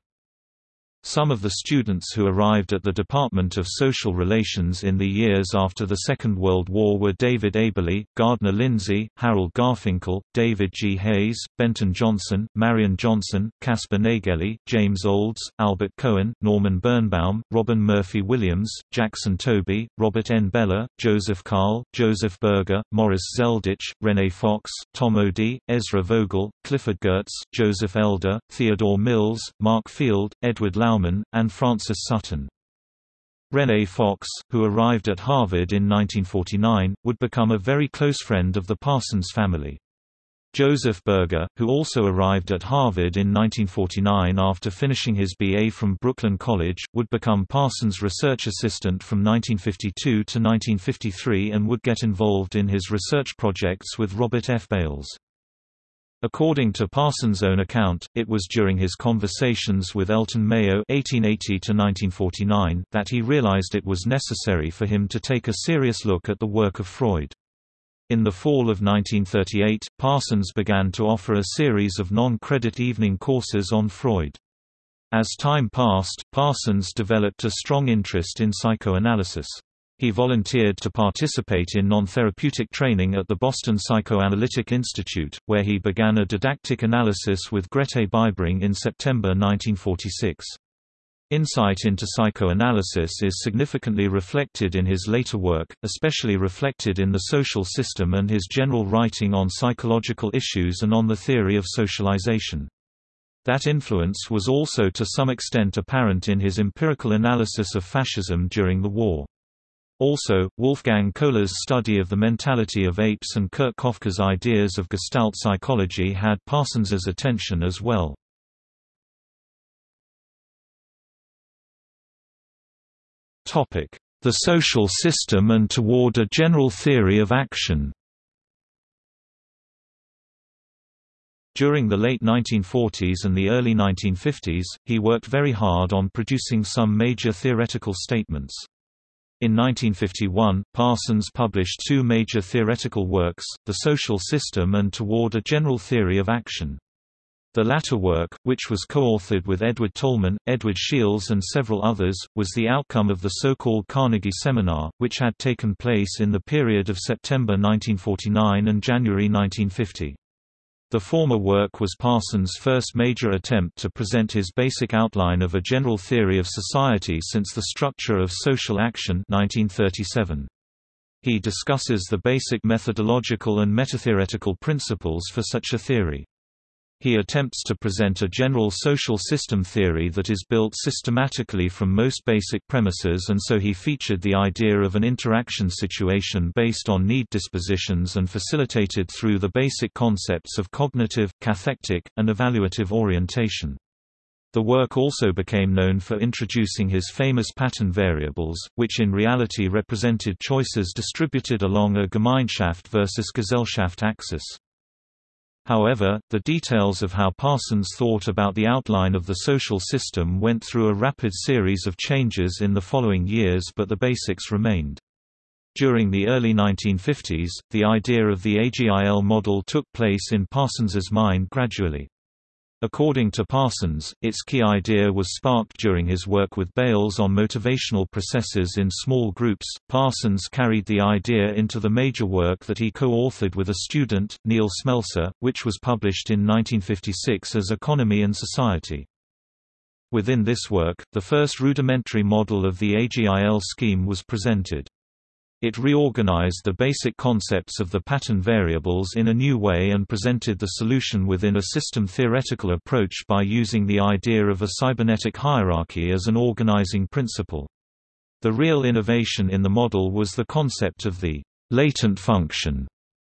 Some of the students who arrived at the Department of Social Relations in the years after the Second World War were David Aberle, Gardner Lindzey, Harold Garfinkel, David G. Hayes, Benton Johnson, Marion Johnson, Caspar Naegele, James Olds, Albert Cohen, Norman Birnbaum, Robin Murphy Williams, Jackson Toby, Robert N. Bellah, Joseph Kahl, Joseph Berger, Morris Zelditch, Rene Fox, Tom O'Dea, Ezra Vogel, Clifford Geertz, Joseph Elder, Theodore Mills, Mark Field, Edward Lau and Francis Sutton. Rene Fox, who arrived at Harvard in 1949, would become a very close friend of the Parsons family. Joseph Berger, who also arrived at Harvard in 1949 after finishing his BA from Brooklyn College, would become Parsons' research assistant from 1952 to 1953 and would get involved in his research projects with Robert F. Bales. According to Parsons' own account, it was during his conversations with Elton Mayo (1880–1949) that he realized it was necessary for him to take a serious look at the work of Freud. In the fall of 1938, Parsons began to offer a series of non-credit evening courses on Freud. As time passed, Parsons developed a strong interest in psychoanalysis. He volunteered to participate in non-therapeutic training at the Boston Psychoanalytic Institute, where he began a didactic analysis with Grete Bibring in September 1946. Insight into psychoanalysis is significantly reflected in his later work, especially reflected in the social system and his general writing on psychological issues and on the theory of socialization. That influence was also to some extent apparent in his empirical analysis of fascism during the war. Also, Wolfgang Kohler's study of the mentality of apes and Kurt Koffka's ideas of Gestalt psychology had Parsons's attention as well. The social system and toward a general theory of action During the late 1940s and the early 1950s, he worked very hard on producing some major theoretical statements. In 1951, Parsons published two major theoretical works, The Social System and Toward a General Theory of Action. The latter work, which was co-authored with Edward Tolman, Edward Shils and several others, was the outcome of the so-called Carnegie Seminar, which had taken place in the period of September 1949 and January 1950. The former work was Parsons' first major attempt to present his basic outline of a general theory of society since the structure of social action 1937. He discusses the basic methodological and metatheoretical principles for such a theory. He attempts to present a general social system theory that is built systematically from most basic premises and so he featured the idea of an interaction situation based on need dispositions and facilitated through the basic concepts of cognitive, cathectic, and evaluative orientation. The work also became known for introducing his famous pattern variables, which in reality represented choices distributed along a Gemeinschaft versus Gesellschaft axis. However, the details of how Parsons thought about the outline of the social system went through a rapid series of changes in the following years but the basics remained. During the early 1950s, the idea of the AGIL model took place in Parsons's mind gradually. According to Parsons, its key idea was sparked during his work with Bales on motivational processes in small groups. Parsons carried the idea into the major work that he co-authored with a student, Neil Smelser, which was published in 1956 as Economy and Society. Within this work, the first rudimentary model of the AGIL scheme was presented. It reorganized the basic concepts of the pattern variables in a new way and presented the solution within a system theoretical approach by using the idea of a cybernetic hierarchy as an organizing principle. The real innovation in the model was the concept of the latent function,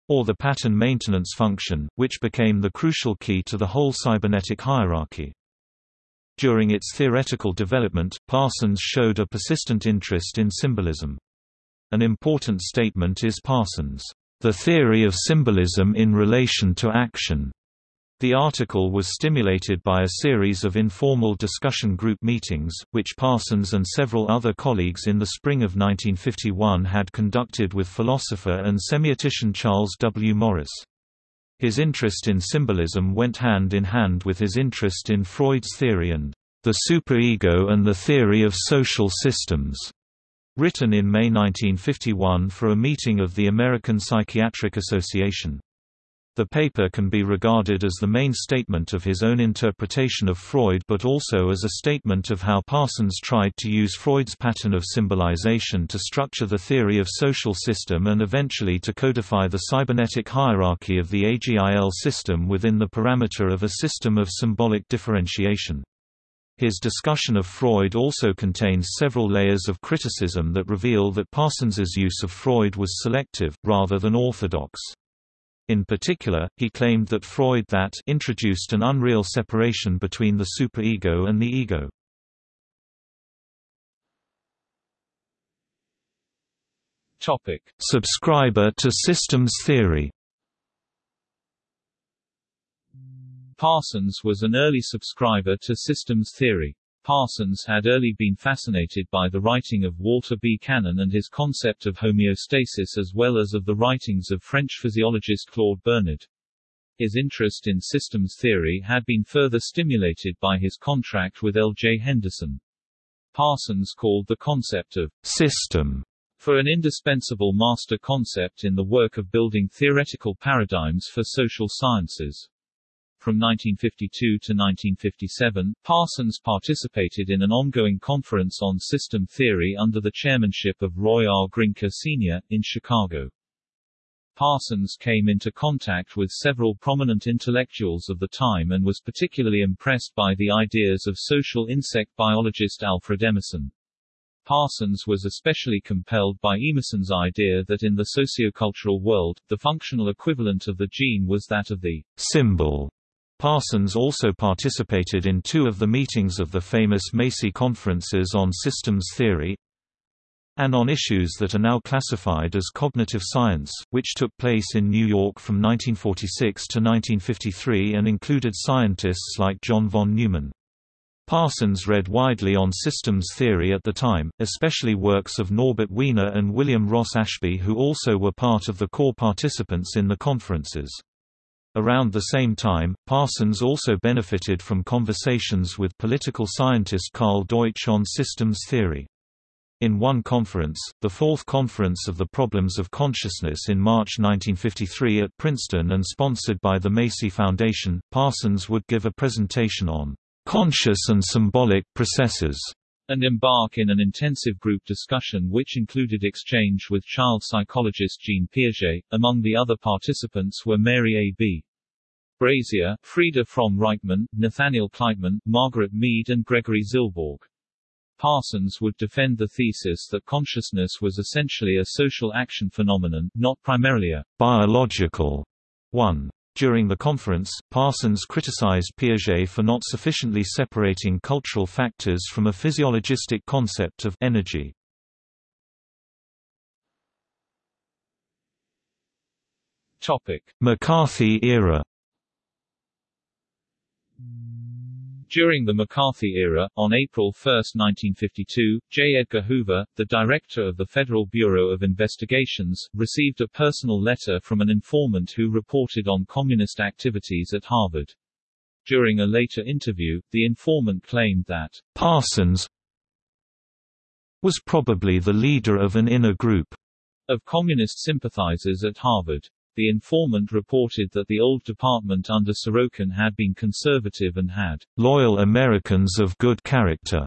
or the pattern maintenance function, which became the crucial key to the whole cybernetic hierarchy. During its theoretical development, Parsons showed a persistent interest in symbolism. An important statement is Parsons' The Theory of Symbolism in Relation to Action. The article was stimulated by a series of informal discussion group meetings, which Parsons and several other colleagues in the spring of 1951 had conducted with philosopher and semiotician Charles W. Morris. His interest in symbolism went hand in hand with his interest in Freud's theory and the superego and the theory of social systems. Written in May 1951 for a meeting of the American Psychiatric Association. The paper can be regarded as the main statement of his own interpretation of Freud but also as a statement of how Parsons tried to use Freud's pattern of symbolization to structure the theory of social system and eventually to codify the cybernetic hierarchy of the AGIL system within the parameter of a system of symbolic differentiation. His discussion of Freud also contains several layers of criticism that reveal that Parsons's use of Freud was selective, rather than orthodox. In particular, he claimed that Freud that introduced an unreal separation between the superego and the ego. Topic: Subscriber to systems theory Parsons was an early subscriber to systems theory. Parsons had early been fascinated by the writing of Walter B. Cannon and his concept of homeostasis as well as of the writings of French physiologist Claude Bernard. His interest in systems theory had been further stimulated by his contract with L. J. Henderson. Parsons called the concept of system for an indispensable master concept in the work of building theoretical paradigms for social sciences. From 1952 to 1957, Parsons participated in an ongoing conference on system theory under the chairmanship of Roy R. Grinker Sr., in Chicago. Parsons came into contact with several prominent intellectuals of the time and was particularly impressed by the ideas of social insect biologist Alfred Emerson. Parsons was especially compelled by Emerson's idea that in the sociocultural world, the functional equivalent of the gene was that of the symbol Parsons also participated in two of the meetings of the famous Macy conferences on systems theory and on issues that are now classified as cognitive science, which took place in New York from 1946 to 1953 and included scientists like John von Neumann. Parsons read widely on systems theory at the time, especially works of Norbert Wiener and William Ross Ashby who also were part of the core participants in the conferences. Around the same time, Parsons also benefited from conversations with political scientist Karl Deutsch on systems theory. In one conference, the Fourth Conference of the Problems of Consciousness in March 1953 at Princeton and sponsored by the Macy Foundation, Parsons would give a presentation on conscious and symbolic processes and embark in an intensive group discussion which included exchange with child psychologist Jean Piaget. Among the other participants were Mary A. B. Brazier, Frieda Fromm-Reichmann, Nathaniel Kleitman, Margaret Mead and Gregory Zilboorg. Parsons would defend the thesis that consciousness was essentially a social action phenomenon, not primarily a biological one. During the conference, Parsons criticized Piaget for not sufficiently separating cultural factors from a physiologistic concept of energy. Topic: McCarthy era During the McCarthy era, on April 1, 1952, J. Edgar Hoover, the director of the Federal Bureau of Investigations, received a personal letter from an informant who reported on communist activities at Harvard. During a later interview, the informant claimed that Parsons was probably the leader of an inner group of communist sympathizers at Harvard. The informant reported that the old department under Sorokin had been conservative and had loyal Americans of good character.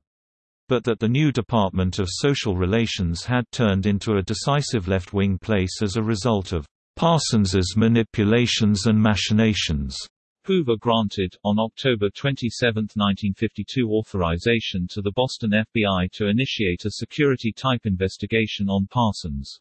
but that the new Department of Social Relations had turned into a decisive left-wing place as a result of Parsons's manipulations and machinations. Hoover granted, on October 27, 1952 authorization to the Boston FBI to initiate a security-type investigation on Parsons.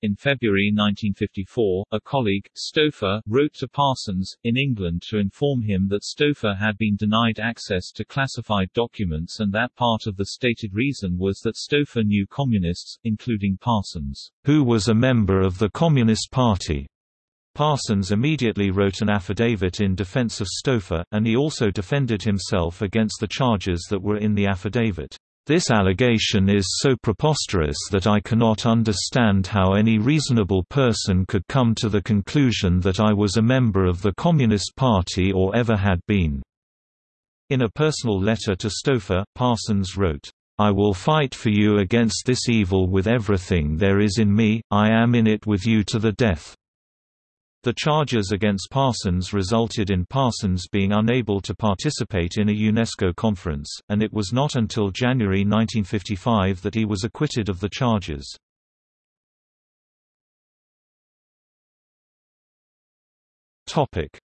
In February 1954, a colleague, Stauffer, wrote to Parsons, in England to inform him that Stauffer had been denied access to classified documents and that part of the stated reason was that Stauffer knew communists, including Parsons, who was a member of the Communist Party. Parsons immediately wrote an affidavit in defense of Stauffer, and he also defended himself against the charges that were in the affidavit. This allegation is so preposterous that I cannot understand how any reasonable person could come to the conclusion that I was a member of the Communist Party or ever had been." In a personal letter to Stauffer, Parsons wrote, I will fight for you against this evil with everything there is in me, I am in it with you to the death. The charges against Parsons resulted in Parsons being unable to participate in a UNESCO conference, and it was not until January 1955 that he was acquitted of the charges.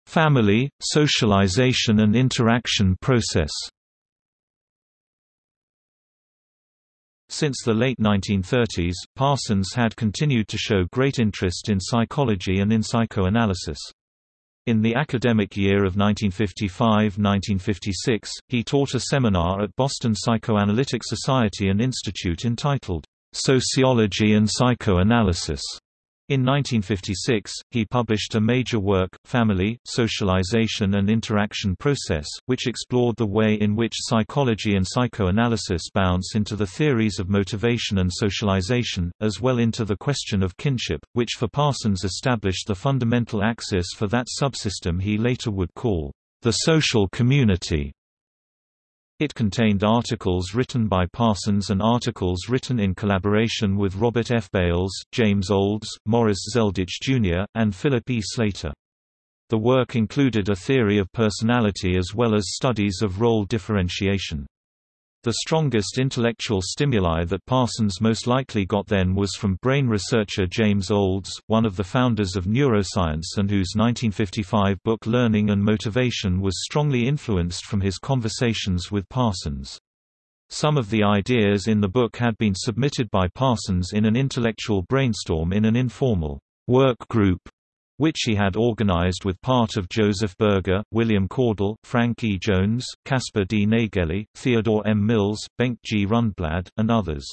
Family, socialization and interaction process Since the late 1930s, Parsons had continued to show great interest in psychology and in psychoanalysis. In the academic year of 1955–1956, he taught a seminar at Boston Psychoanalytic Society and Institute entitled, "'Sociology and Psychoanalysis' In 1956, he published a major work, Family, Socialization and Interaction Process, which explored the way in which psychology and psychoanalysis bounce into the theories of motivation and socialization, as well into the question of kinship, which for Parsons established the fundamental axis for that subsystem he later would call the social community. It contained articles written by Parsons and articles written in collaboration with Robert F. Bales, James Olds, Morris Zelditch Jr., and Philip E. Slater. The work included a theory of personality as well as studies of role differentiation. The strongest intellectual stimuli that Parsons most likely got then was from brain researcher James Olds, one of the founders of neuroscience and whose 1955 book Learning and Motivation was strongly influenced from his conversations with Parsons. Some of the ideas in the book had been submitted by Parsons in an intellectual brainstorm in an informal work group which he had organized with part of Joseph Berger, William Caudill, Frank E. Jones, Caspar D. Naegele, Theodore M. Mills, Bengt G. Rundblad, and others.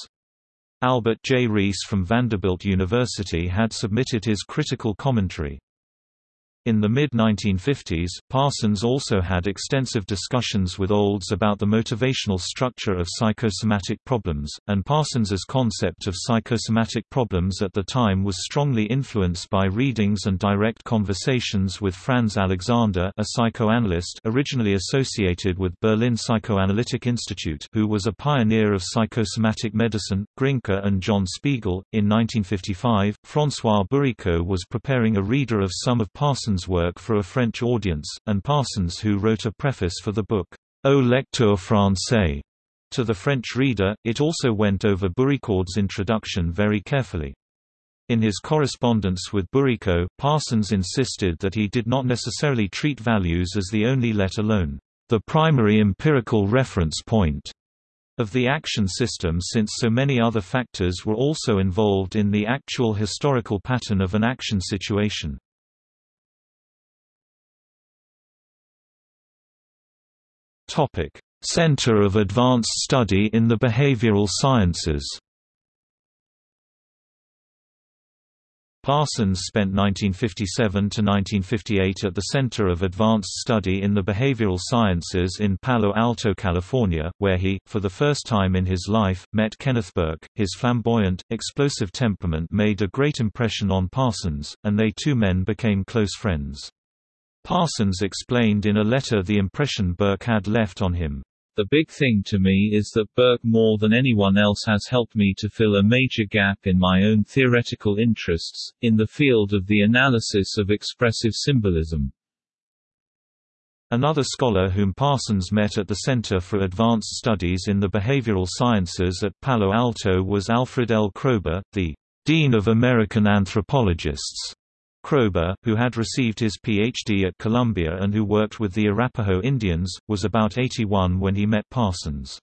Albert J. Rees from Vanderbilt University had submitted his critical commentary. In the mid-1950s, Parsons also had extensive discussions with Olds about the motivational structure of psychosomatic problems, and Parsons's concept of psychosomatic problems at the time was strongly influenced by readings and direct conversations with Franz Alexander a psychoanalyst originally associated with Berlin Psychoanalytic Institute who was a pioneer of psychosomatic medicine, Grinker and John Spiegel. In 1955, François Bourricaud was preparing a reader of some of Parsons' Parsons' work for a French audience, and Parsons who wrote a preface for the book, Au lecteur français. To the French reader, it also went over Bourricaud's introduction very carefully. In his correspondence with Bourricaud, Parsons insisted that he did not necessarily treat values as the only let alone, the primary empirical reference point of the action system since so many other factors were also involved in the actual historical pattern of an action situation. Topic: Center of Advanced Study in the Behavioral Sciences. Parsons spent 1957 to 1958 at the Center of Advanced Study in the Behavioral Sciences in Palo Alto, California, where he, for the first time in his life, met Kenneth Burke. His flamboyant, explosive temperament made a great impression on Parsons, and they two men became close friends. Parsons explained in a letter the impression Burke had left on him. The big thing to me is that Burke more than anyone else has helped me to fill a major gap in my own theoretical interests, in the field of the analysis of expressive symbolism. Another scholar whom Parsons met at the Center for Advanced Studies in the Behavioral Sciences at Palo Alto was Alfred L. Kroeber, the Dean of American Anthropologists. Kroeber, who had received his Ph.D. at Columbia and who worked with the Arapaho Indians, was about 81 when he met Parsons.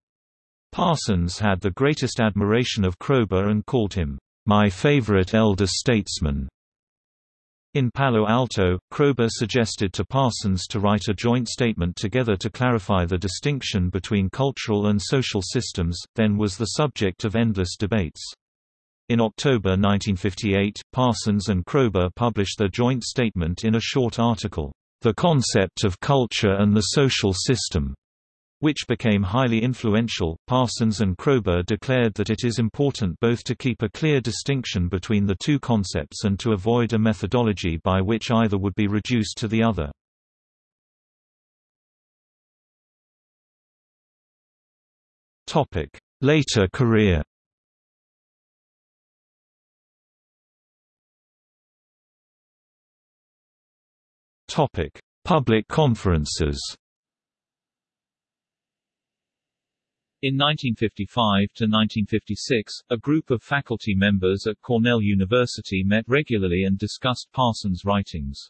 Parsons had the greatest admiration of Kroeber and called him, "...my favorite elder statesman." In Palo Alto, Kroeber suggested to Parsons to write a joint statement together to clarify the distinction between cultural and social systems, then was the subject of endless debates. In October 1958, Parsons and Kroeber published their joint statement in a short article, The Concept of Culture and the Social System, which became highly influential. Parsons and Kroeber declared that it is important both to keep a clear distinction between the two concepts and to avoid a methodology by which either would be reduced to the other. Later career. Topic: Public conferences. In 1955–1956, a group of faculty members at Cornell University met regularly and discussed Parsons' writings.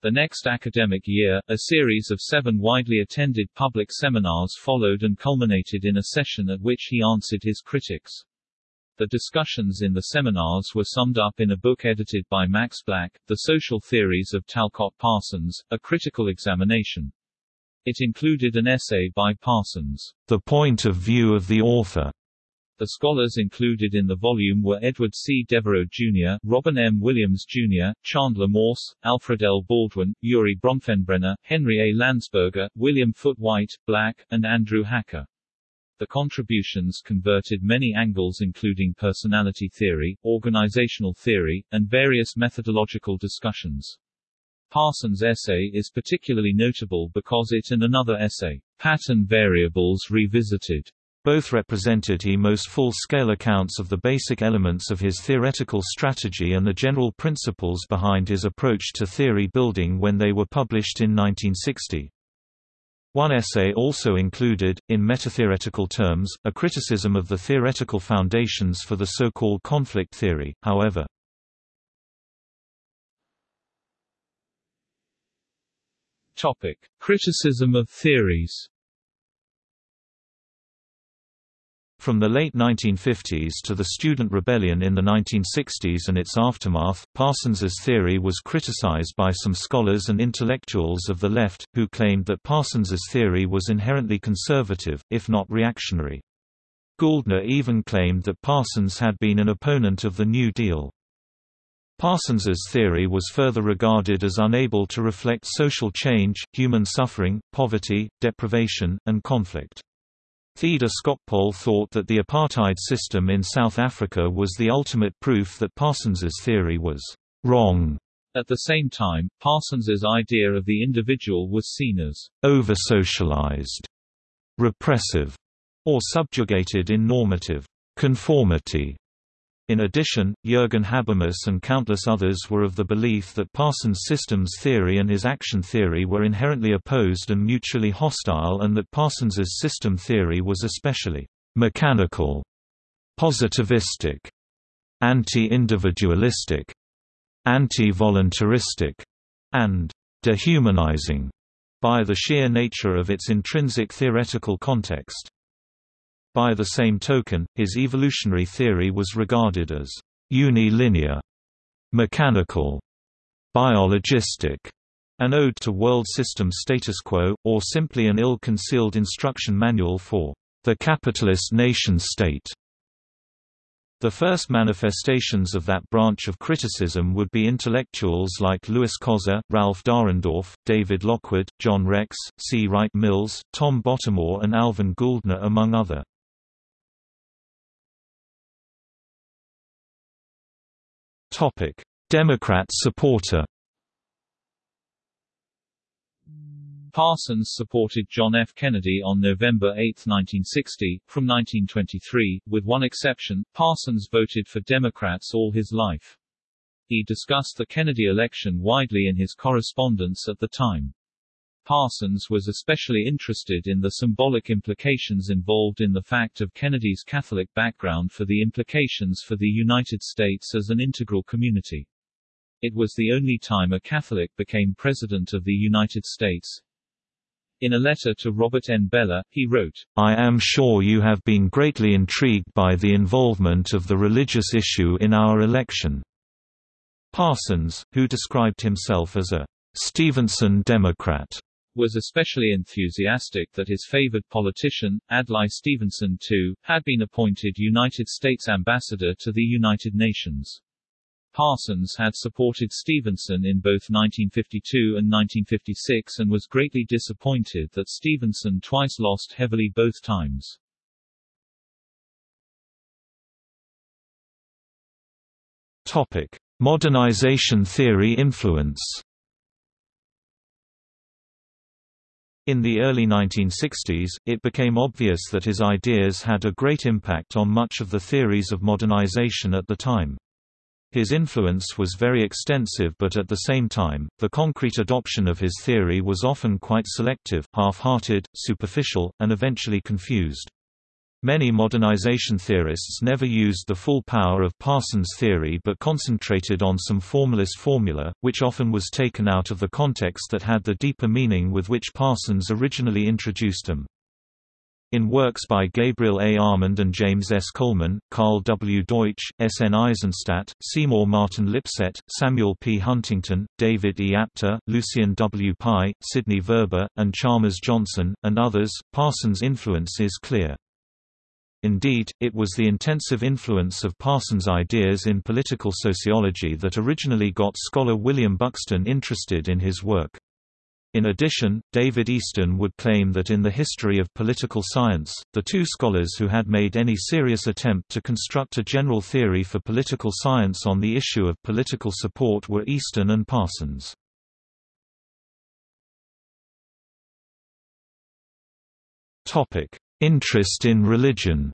The next academic year, a series of seven widely attended public seminars followed and culminated in a session at which he answered his critics. The discussions in the seminars were summed up in a book edited by Max Black, The Social Theories of Talcott Parsons, A Critical Examination. It included an essay by Parsons, The Point of View of the Author. The scholars included in the volume were Edward C. Devereux Jr., Robin M. Williams Jr., Chandler Morse, Alfred L. Baldwin, Urie Bronfenbrenner, Henry A. Landsberger, William Foote Whyte, Black, and Andrew Hacker. The contributions converted many angles including personality theory, organizational theory, and various methodological discussions. Parsons' essay is particularly notable because it and another essay, Pattern Variables Revisited, both represented he most full-scale accounts of the basic elements of his theoretical strategy and the general principles behind his approach to theory building when they were published in 1960. One essay also included, in metatheoretical terms, a criticism of the theoretical foundations for the so-called conflict theory, however. Topic: Criticism of theories. From the late 1950s to the student rebellion in the 1960s and its aftermath, Parsons's theory was criticized by some scholars and intellectuals of the left, who claimed that Parsons's theory was inherently conservative, if not reactionary. Gouldner even claimed that Parsons had been an opponent of the New Deal. Parsons's theory was further regarded as unable to reflect social change, human suffering, poverty, deprivation, and conflict. Theda Skocpol thought that the apartheid system in South Africa was the ultimate proof that Parsons's theory was wrong. At the same time, Parsons's idea of the individual was seen as over-socialized, repressive, or subjugated in normative conformity. In addition, Jürgen Habermas and countless others were of the belief that Parsons' systems theory and his action theory were inherently opposed and mutually hostile and that Parsons's system theory was especially «mechanical», «positivistic», «anti-individualistic», «anti-voluntaristic», and «dehumanizing» by the sheer nature of its intrinsic theoretical context. By the same token, his evolutionary theory was regarded as unilinear, mechanical, biologistic, an ode to world system status quo, or simply an ill-concealed instruction manual for the capitalist nation-state. The first manifestations of that branch of criticism would be intellectuals like Lewis Coser, Ralph Dahrendorf, David Lockwood, John Rex, C. Wright Mills, Tom Bottomore and Alvin Gouldner among other. Topic: Democrat supporter. Parsons supported John F. Kennedy on November 8, 1960, from 1923, with one exception, Parsons voted for Democrats all his life. He discussed the Kennedy election widely in his correspondence at the time. Parsons was especially interested in the symbolic implications involved in the fact of Kennedy's Catholic background for the implications for the United States as an integral community. It was the only time a Catholic became President of the United States. In a letter to Robert N. Bellah, he wrote, I am sure you have been greatly intrigued by the involvement of the religious issue in our election. Parsons, who described himself as a Stevenson Democrat, was especially enthusiastic that his favored politician, Adlai Stevenson II, had been appointed United States ambassador to the United Nations. Parsons had supported Stevenson in both 1952 and 1956 and was greatly disappointed that Stevenson twice lost heavily both times. Topic: Modernization theory influence. In the early 1960s, it became obvious that his ideas had a great impact on much of the theories of modernization at the time. His influence was very extensive but at the same time, the concrete adoption of his theory was often quite selective, half-hearted, superficial, and eventually confused. Many modernization theorists never used the full power of Parsons' theory but concentrated on some formalist formula, which often was taken out of the context that had the deeper meaning with which Parsons originally introduced them. In works by Gabriel A. Almond and James S. Coleman, Karl W. Deutsch, S. N. Eisenstadt, Seymour Martin Lipset, Samuel P. Huntington, David E. Apter, Lucien W. Pye, Sidney Verba, and Chalmers Johnson, and others, Parsons' influence is clear. Indeed, it was the intensive influence of Parsons' ideas in political sociology that originally got scholar William Buxton interested in his work. In addition, David Easton would claim that in the history of political science, the two scholars who had made any serious attempt to construct a general theory for political science on the issue of political support were Easton and Parsons. Topic: Interest in religion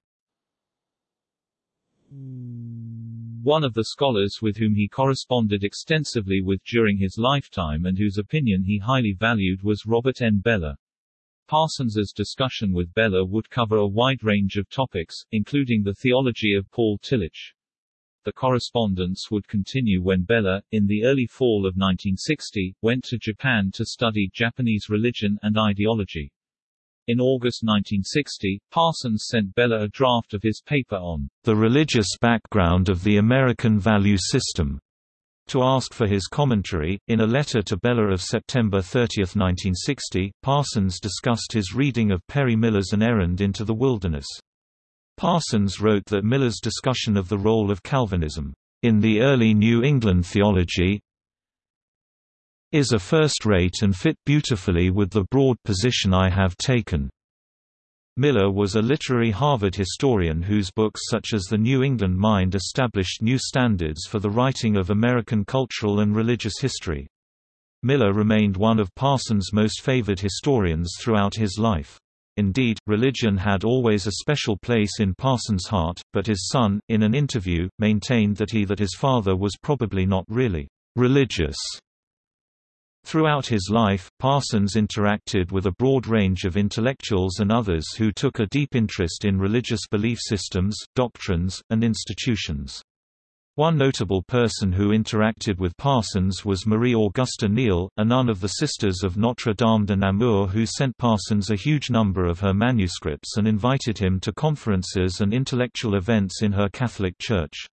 One of the scholars with whom he corresponded extensively with during his lifetime and whose opinion he highly valued was Robert N. Bellah. Parsons's discussion with Bellah would cover a wide range of topics, including the theology of Paul Tillich. The correspondence would continue when Bellah, in the early fall of 1960, went to Japan to study Japanese religion and ideology. In August 1960, Parsons sent Bellah a draft of his paper on the religious background of the American value system to ask for his commentary. In a letter to Bellah of September 30, 1960, Parsons discussed his reading of Perry Miller's An Errand into the Wilderness. Parsons wrote that Miller's discussion of the role of Calvinism in the early New England theology is a first-rate and fit beautifully with the broad position I have taken. Miller was a literary Harvard historian whose books such as The New England Mind established new standards for the writing of American cultural and religious history. Miller remained one of Parsons' most favored historians throughout his life. Indeed, religion had always a special place in Parsons' heart, but his son, in an interview, maintained that he that his father was probably not really religious Throughout his life, Parsons interacted with a broad range of intellectuals and others who took a deep interest in religious belief systems, doctrines, and institutions. One notable person who interacted with Parsons was Marie Augusta Neal, a nun of the Sisters of Notre Dame de Namur who sent Parsons a huge number of her manuscripts and invited him to conferences and intellectual events in her Catholic Church.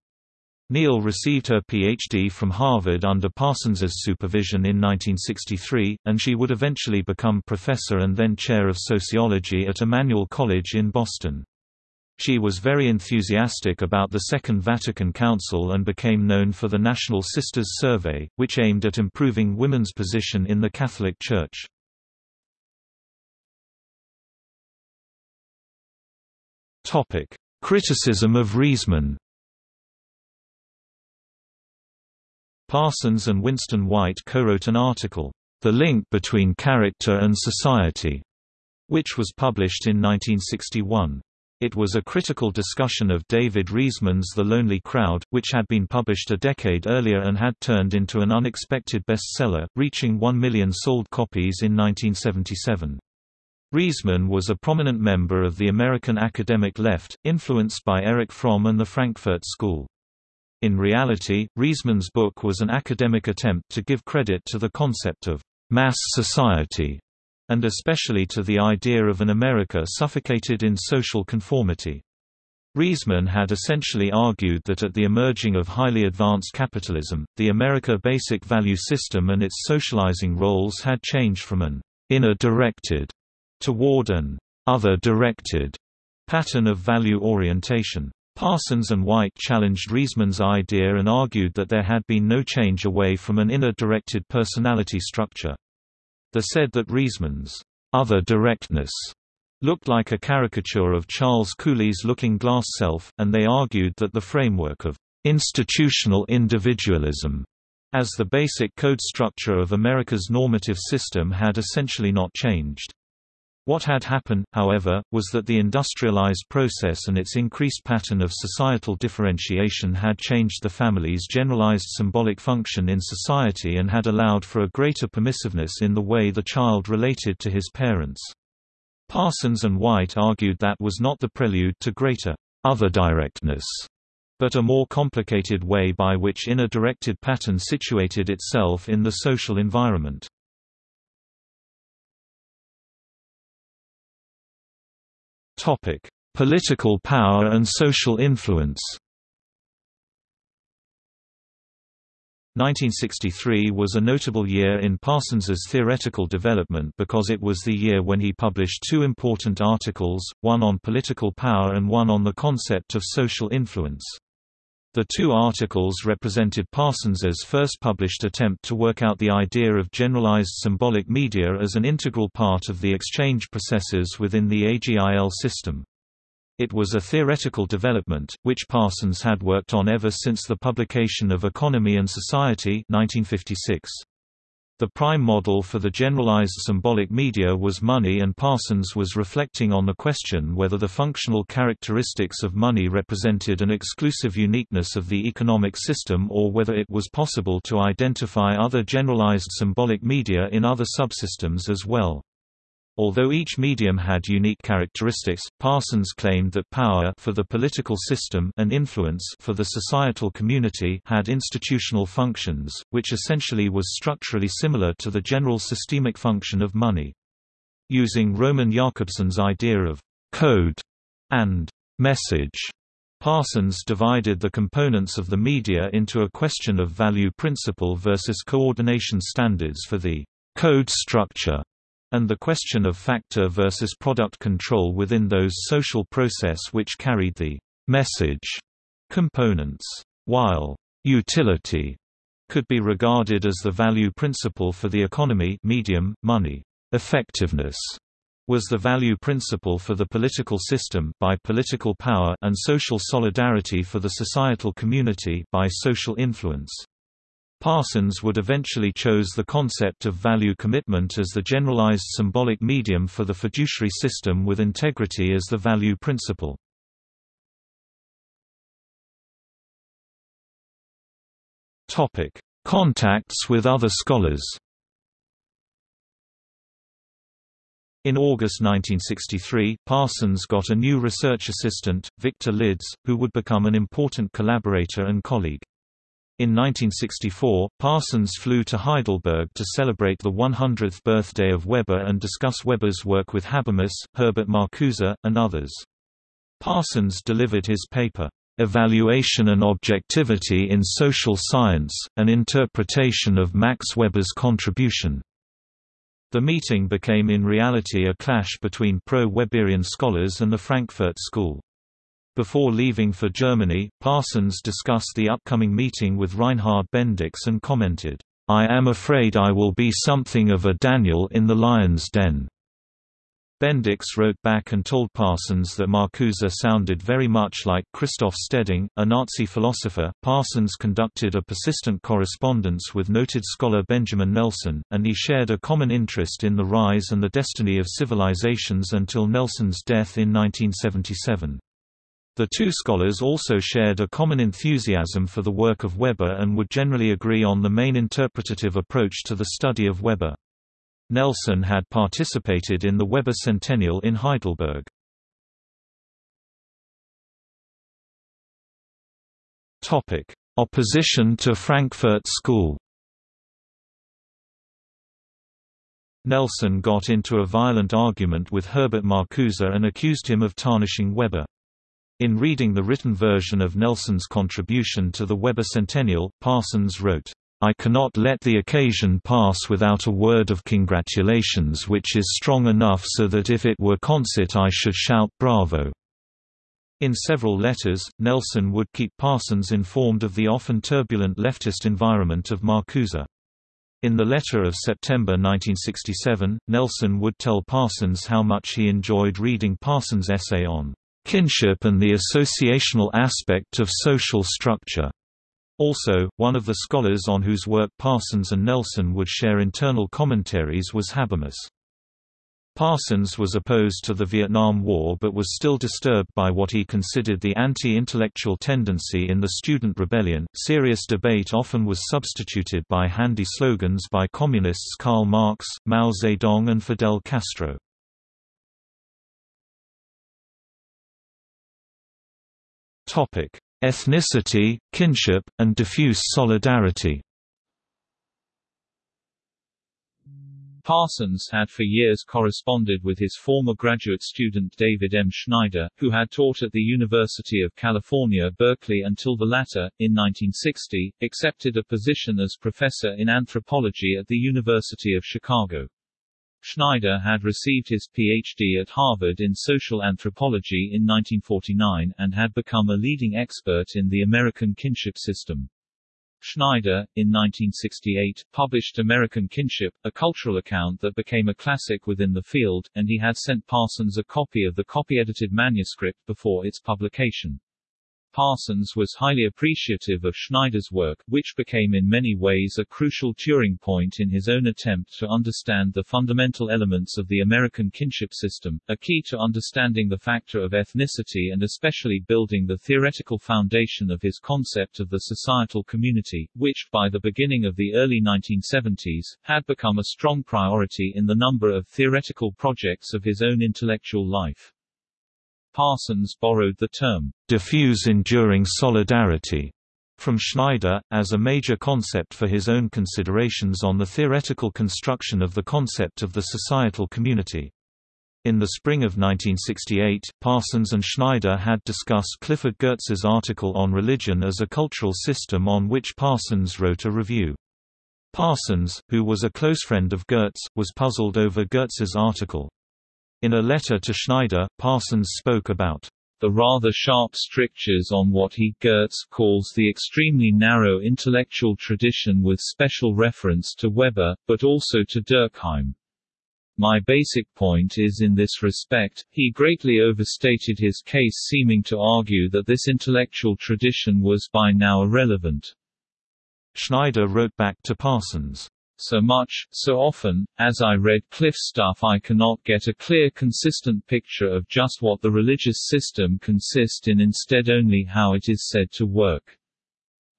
Neal received her Ph.D. from Harvard under Parsons's supervision in 1963, and she would eventually become professor and then chair of sociology at Emmanuel College in Boston. She was very enthusiastic about the Second Vatican Council and became known for the National Sisters Survey, which aimed at improving women's position in the Catholic Church. Criticism of Riesman Parsons and Winston White co-wrote an article, The Link Between Character and Society, which was published in 1961. It was a critical discussion of David Riesman's The Lonely Crowd, which had been published a decade earlier and had turned into an unexpected bestseller, reaching 1 million sold copies in 1977. Riesman was a prominent member of the American academic left, influenced by Erich Fromm and the Frankfurt School. In reality, Riesman's book was an academic attempt to give credit to the concept of mass society, and especially to the idea of an America suffocated in social conformity. Riesman had essentially argued that at the emerging of highly advanced capitalism, the America basic value system and its socializing roles had changed from an inner-directed toward an other-directed pattern of value orientation. Parsons and White challenged Riesman's idea and argued that there had been no change away from an inner-directed personality structure. They said that Riesman's other directness looked like a caricature of Charles Cooley's Looking Glass self, and they argued that the framework of institutional individualism as the basic code structure of America's normative system had essentially not changed. What had happened, however, was that the industrialized process and its increased pattern of societal differentiation had changed the family's generalized symbolic function in society and had allowed for a greater permissiveness in the way the child related to his parents. Parsons and White argued that was not the prelude to greater other-directness, but a more complicated way by which inner-directed pattern situated itself in the social environment. Topic: Political power and social influence. 1963 was a notable year in Parsons's theoretical development because it was the year when he published two important articles, one on political power and one on the concept of social influence. The two articles represented Parsons's first published attempt to work out the idea of generalized symbolic media as an integral part of the exchange processes within the AGIL system. It was a theoretical development, which Parsons had worked on ever since the publication of Economy and Society 1956. The prime model for the generalized symbolic media was money and Parsons was reflecting on the question whether the functional characteristics of money represented an exclusive uniqueness of the economic system or whether it was possible to identify other generalized symbolic media in other subsystems as well. Although each medium had unique characteristics, Parsons claimed that power for the political system and influence for the societal community had institutional functions, which essentially was structurally similar to the general systemic function of money. Using Roman Jakobson's idea of code and message, Parsons divided the components of the media into a question of value principle versus coordination standards for the code structure and the question of factor versus product control within those social process which carried the message components. While utility could be regarded as the value principle for the economy medium, money, effectiveness was the value principle for the political system by political power and social solidarity for the societal community by social influence. Parsons would eventually chose the concept of value commitment as the generalized symbolic medium for the fiduciary system with integrity as the value principle. Topic: Contacts with other scholars In August 1963, Parsons got a new research assistant, Victor Lidz, who would become an important collaborator and colleague. In 1964, Parsons flew to Heidelberg to celebrate the 100th birthday of Weber and discuss Weber's work with Habermas, Herbert Marcuse, and others. Parsons delivered his paper, "'Evaluation and Objectivity in Social Science, an Interpretation of Max Weber's Contribution' The meeting became in reality a clash between pro-Weberian scholars and the Frankfurt School. Before leaving for Germany, Parsons discussed the upcoming meeting with Reinhard Bendix and commented, I am afraid I will be something of a Daniel in the lion's den. Bendix wrote back and told Parsons that Marcuse sounded very much like Christoph Steding, a Nazi philosopher. Parsons conducted a persistent correspondence with noted scholar Benjamin Nelson, and he shared a common interest in the rise and the destiny of civilizations until Nelson's death in 1977. The two scholars also shared a common enthusiasm for the work of Weber and would generally agree on the main interpretative approach to the study of Weber. Nelson had participated in the Weber Centennial in Heidelberg. Topic: Opposition to Frankfurt School Nelson got into a violent argument with Herbert Marcuse and accused him of tarnishing Weber. In reading the written version of Nelson's contribution to the Weber Centennial, Parsons wrote, I cannot let the occasion pass without a word of congratulations which is strong enough so that if it were concert I should shout bravo. In several letters, Nelson would keep Parsons informed of the often turbulent leftist environment of Marcuse. In the letter of September 1967, Nelson would tell Parsons how much he enjoyed reading Parsons' essay on kinship and the associational aspect of social structure. Also, one of the scholars on whose work Parsons and Nelson would share internal commentaries was Habermas. Parsons was opposed to the Vietnam War but was still disturbed by what he considered the anti-intellectual tendency in the student rebellion. Serious debate often was substituted by handy slogans by communists Karl Marx, Mao Zedong and Fidel Castro. Topic: ethnicity, kinship, and diffuse solidarity. Parsons had for years corresponded with his former graduate student David M. Schneider, who had taught at the University of California, Berkeley until the latter, in 1960, accepted a position as professor in anthropology at the University of Chicago. Schneider had received his Ph.D. at Harvard in social anthropology in 1949, and had become a leading expert in the American kinship system. Schneider, in 1968, published American Kinship, a cultural account that became a classic within the field, and he had sent Parsons a copy of the copy-edited manuscript before its publication. Parsons was highly appreciative of Schneider's work, which became in many ways a crucial Turing point in his own attempt to understand the fundamental elements of the American kinship system, a key to understanding the factor of ethnicity and especially building the theoretical foundation of his concept of the societal community, which, by the beginning of the early 1970s, had become a strong priority in the number of theoretical projects of his own intellectual life. Parsons borrowed the term, diffuse enduring solidarity, from Schneider, as a major concept for his own considerations on the theoretical construction of the concept of the societal community. In the spring of 1968, Parsons and Schneider had discussed Clifford Geertz's article on religion as a cultural system on which Parsons wrote a review. Parsons, who was a close friend of Geertz, was puzzled over Geertz's article. In a letter to Schneider, Parsons spoke about the rather sharp strictures on what he Geertz calls the extremely narrow intellectual tradition with special reference to Weber, but also to Durkheim. My basic point is in this respect, he greatly overstated his case seeming to argue that this intellectual tradition was by now irrelevant. Schneider wrote back to Parsons, so much, so often, as I read Cliff's stuff I cannot get a clear consistent picture of just what the religious system consists in instead only how it is said to work.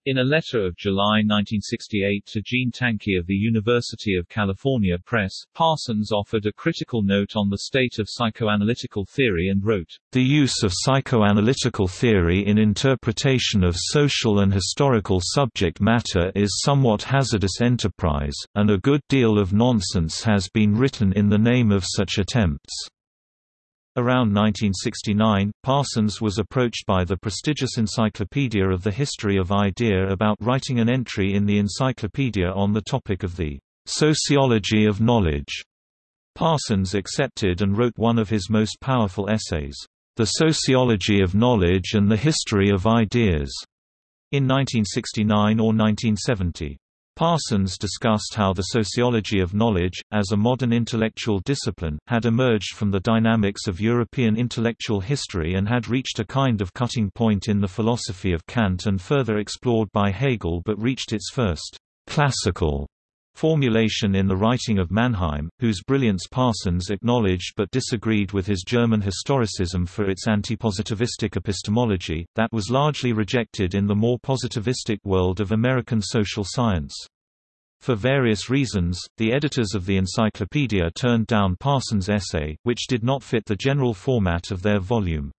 In a letter of July 1968 to Jean Tanky of the University of California Press, Parsons offered a critical note on the state of psychoanalytical theory and wrote, The use of psychoanalytical theory in interpretation of social and historical subject matter is somewhat hazardous enterprise, and a good deal of nonsense has been written in the name of such attempts. Around 1969, Parsons was approached by the prestigious Encyclopedia of the History of Idea about writing an entry in the encyclopedia on the topic of the sociology of knowledge. Parsons accepted and wrote one of his most powerful essays, The Sociology of Knowledge and the History of Ideas, in 1969 or 1970. Parsons discussed how the sociology of knowledge, as a modern intellectual discipline, had emerged from the dynamics of European intellectual history and had reached a kind of cutting point in the philosophy of Kant and further explored by Hegel but reached its first classical formulation in the writing of Mannheim, whose brilliance Parsons acknowledged but disagreed with his German historicism for its antipositivistic epistemology, that was largely rejected in the more positivistic world of American social science. For various reasons, the editors of the encyclopedia turned down Parsons' essay, which did not fit the general format of their volume.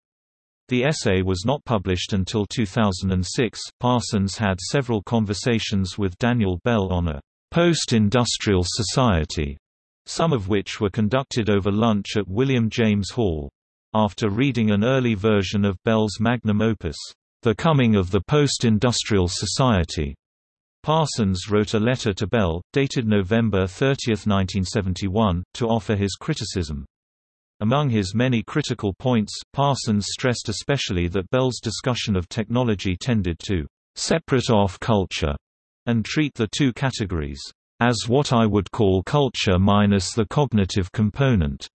The essay was not published until 2006. Parsons had several conversations with Daniel Bell on a post-industrial society, some of which were conducted over lunch at William James Hall. After reading an early version of Bell's magnum opus, The Coming of the Post-Industrial Society, Parsons wrote a letter to Bell, dated November 30, 1971, to offer his criticism. Among his many critical points, Parsons stressed especially that Bell's discussion of technology tended to separate off culture and treat the two categories as what I would call culture minus the cognitive component.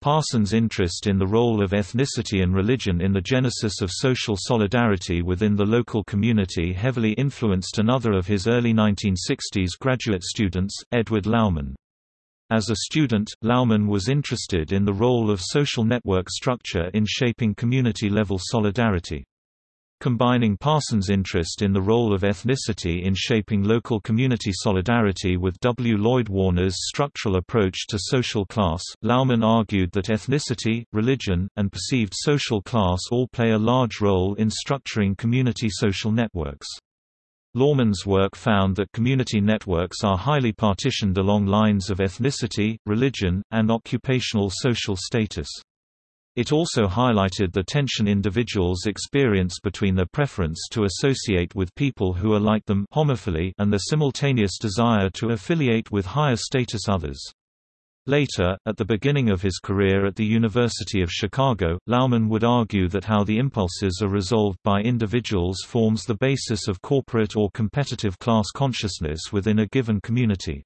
Parsons' interest in the role of ethnicity and religion in the genesis of social solidarity within the local community heavily influenced another of his early 1960s graduate students, Edward Laumann. As a student, Laumann was interested in the role of social network structure in shaping community-level solidarity. Combining Parsons' interest in the role of ethnicity in shaping local community solidarity with W. Lloyd Warner's structural approach to social class, Laumann argued that ethnicity, religion, and perceived social class all play a large role in structuring community social networks. Laumann's work found that community networks are highly partitioned along lines of ethnicity, religion, and occupational social status. It also highlighted the tension individuals experience between their preference to associate with people who are like them homophily and the simultaneous desire to affiliate with higher status others. Later, at the beginning of his career at the University of Chicago, Laumann would argue that how the impulses are resolved by individuals forms the basis of corporate or competitive class consciousness within a given community.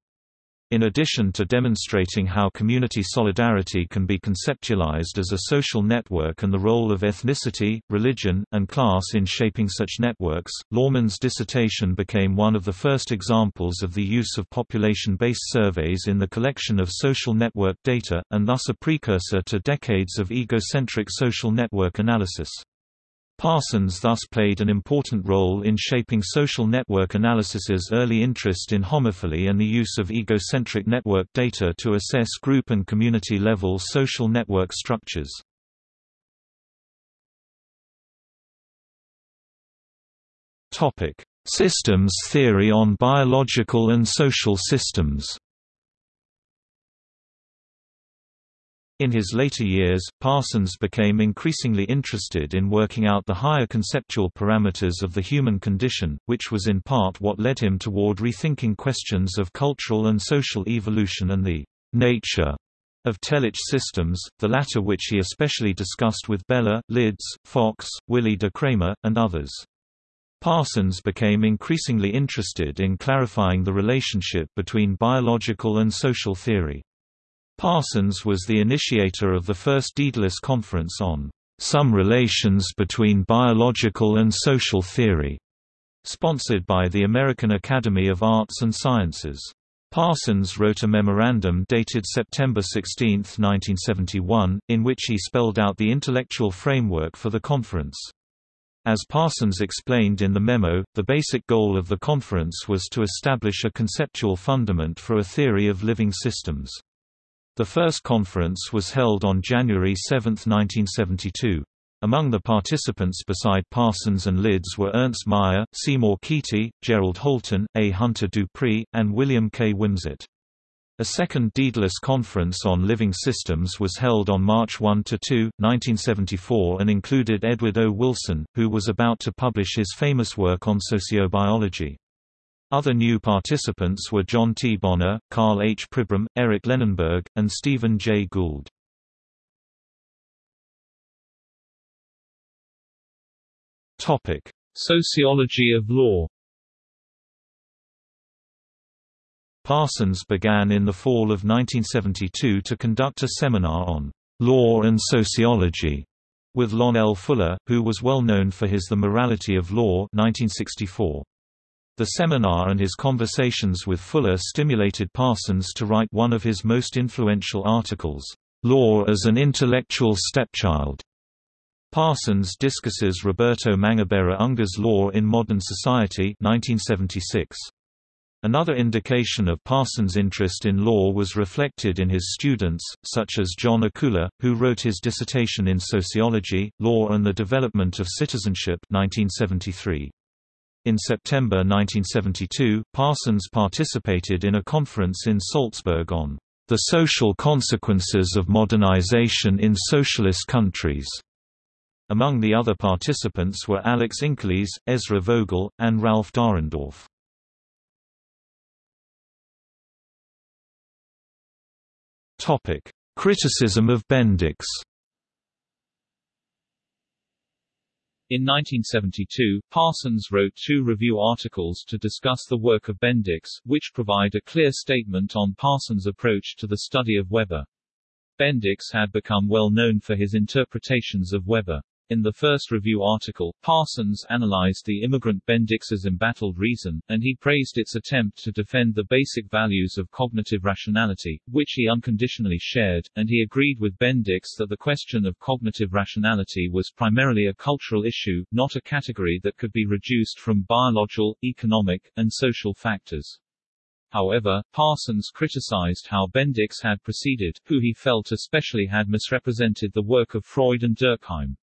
In addition to demonstrating how community solidarity can be conceptualized as a social network and the role of ethnicity, religion, and class in shaping such networks, Laumann's dissertation became one of the first examples of the use of population-based surveys in the collection of social network data, and thus a precursor to decades of egocentric social network analysis. Parsons thus played an important role in shaping social network analysis's early interest in homophily and the use of egocentric network data to assess group and community-level social network structures. Systems theory on biological and social systems In his later years, Parsons became increasingly interested in working out the higher conceptual parameters of the human condition, which was in part what led him toward rethinking questions of cultural and social evolution and the nature of Telic systems, the latter which he especially discussed with Bellah, Lidz, Fox, Willy De Craemer, and others. Parsons became increasingly interested in clarifying the relationship between biological and social theory. Parsons was the initiator of the first Daedalus Conference on some relations between biological and social theory, sponsored by the American Academy of Arts and Sciences. Parsons wrote a memorandum dated September 16, 1971, in which he spelled out the intellectual framework for the conference. As Parsons explained in the memo, the basic goal of the conference was to establish a conceptual fundament for a theory of living systems. The first conference was held on January 7, 1972. Among the participants beside Parsons and Lidz were Ernst Mayr, Seymour Kety, Gerald Holton, A. Hunter Dupree, and William K. Wimsatt. A second Daedalus Conference on Living Systems was held on March 1–2, 1974 and included Edward O. Wilson, who was about to publish his famous work on sociobiology. Other new participants were John T. Bonner, Karl H. Pribram, Eric Lenneberg, and Stephen J. Gould. Sociology of law Parsons began in the fall of 1972 to conduct a seminar on law and sociology with Lon L. Fuller, who was well known for his The Morality of Law 1964. The seminar and his conversations with Fuller stimulated Parsons to write one of his most influential articles, Law as an Intellectual Stepchild. Parsons discusses Roberto Mangabeira Unger's Law in Modern Society 1976. Another indication of Parsons' interest in law was reflected in his students, such as John Akula, who wrote his dissertation in Sociology, Law and the Development of Citizenship 1973. In September 1972, Parsons participated in a conference in Salzburg on the social consequences of modernization in socialist countries. Among the other participants were Alex Inkeles, Ezra Vogel, and Ralf Dahrendorf. Criticism of Bendix In 1972, Parsons wrote two review articles to discuss the work of Bendix, which provide a clear statement on Parsons' approach to the study of Weber. Bendix had become well known for his interpretations of Weber. In the first review article, Parsons analyzed the immigrant Bendix's embattled reason, and he praised its attempt to defend the basic values of cognitive rationality, which he unconditionally shared, and he agreed with Bendix that the question of cognitive rationality was primarily a cultural issue, not a category that could be reduced from biological, economic, and social factors. However, Parsons criticized how Bendix had proceeded, who he felt especially had misrepresented the work of Freud and Durkheim.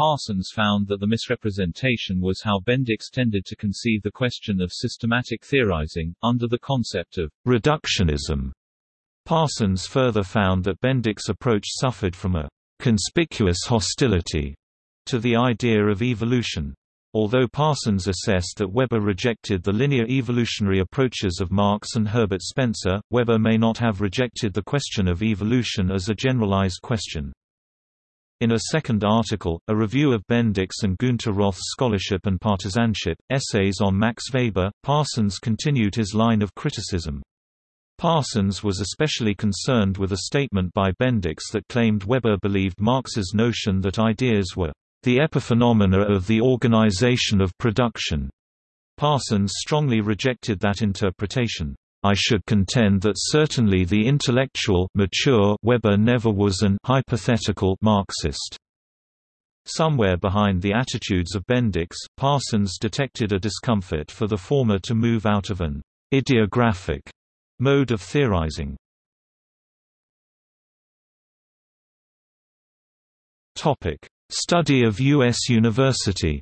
Parsons found that the misrepresentation was how Bendix tended to conceive the question of systematic theorizing, under the concept of reductionism. Parsons further found that Bendix's approach suffered from a conspicuous hostility to the idea of evolution. Although Parsons assessed that Weber rejected the linear evolutionary approaches of Marx and Herbert Spencer, Weber may not have rejected the question of evolution as a generalized question. In a second article, a review of Bendix and Günter Roth's scholarship and partisanship, essays on Max Weber, Parsons continued his line of criticism. Parsons was especially concerned with a statement by Bendix that claimed Weber believed Marx's notion that ideas were the epiphenomena of the organization of production. Parsons strongly rejected that interpretation. I should contend that certainly the intellectual mature Weber never was an hypothetical Marxist. Somewhere behind the attitudes of Bendix, Parsons detected a discomfort for the former to move out of an idiographic mode of theorizing. Topic: Study of U.S. University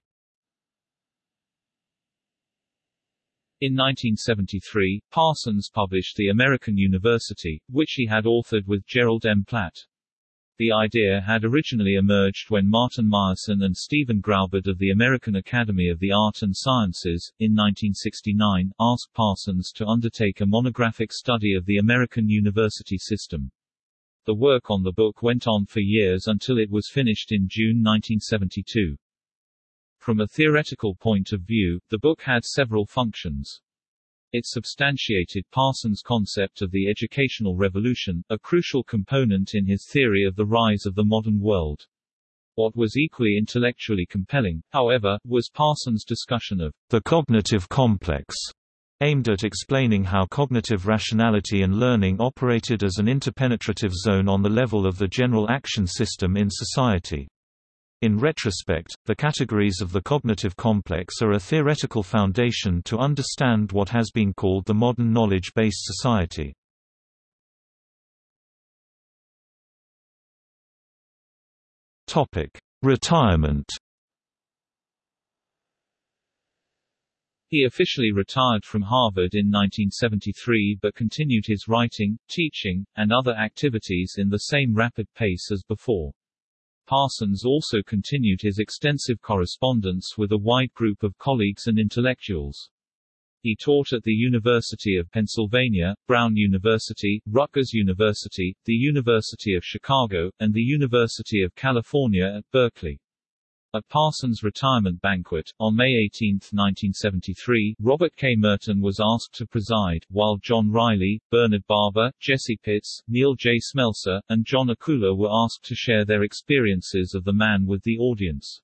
In 1973, Parsons published The American University, which he had authored with Gerald M. Platt. The idea had originally emerged when Martin Meyerson and Stephen Graubard of the American Academy of the Art and Sciences, in 1969, asked Parsons to undertake a monographic study of the American university system. The work on the book went on for years until it was finished in June 1972. From a theoretical point of view, the book had several functions. It substantiated Parsons' concept of the educational revolution, a crucial component in his theory of the rise of the modern world. What was equally intellectually compelling, however, was Parsons' discussion of the cognitive complex, aimed at explaining how cognitive rationality and learning operated as an interpenetrative zone on the level of the general action system in society. In retrospect, the categories of the cognitive complex are a theoretical foundation to understand what has been called the modern knowledge-based society. Retirement He officially retired from Harvard in 1973 but continued his writing, teaching, and other activities in the same rapid pace as before. Parsons also continued his extensive correspondence with a wide group of colleagues and intellectuals. He taught at the University of Pennsylvania, Brown University, Rutgers University, the University of Chicago, and the University of California at Berkeley. At Parsons' retirement banquet, on May 18, 1973, Robert K. Merton was asked to preside, while John Riley, Bernard Barber, Jesse Pitts, Neil J. Smelser, and John Akula were asked to share their experiences of the man with the audience.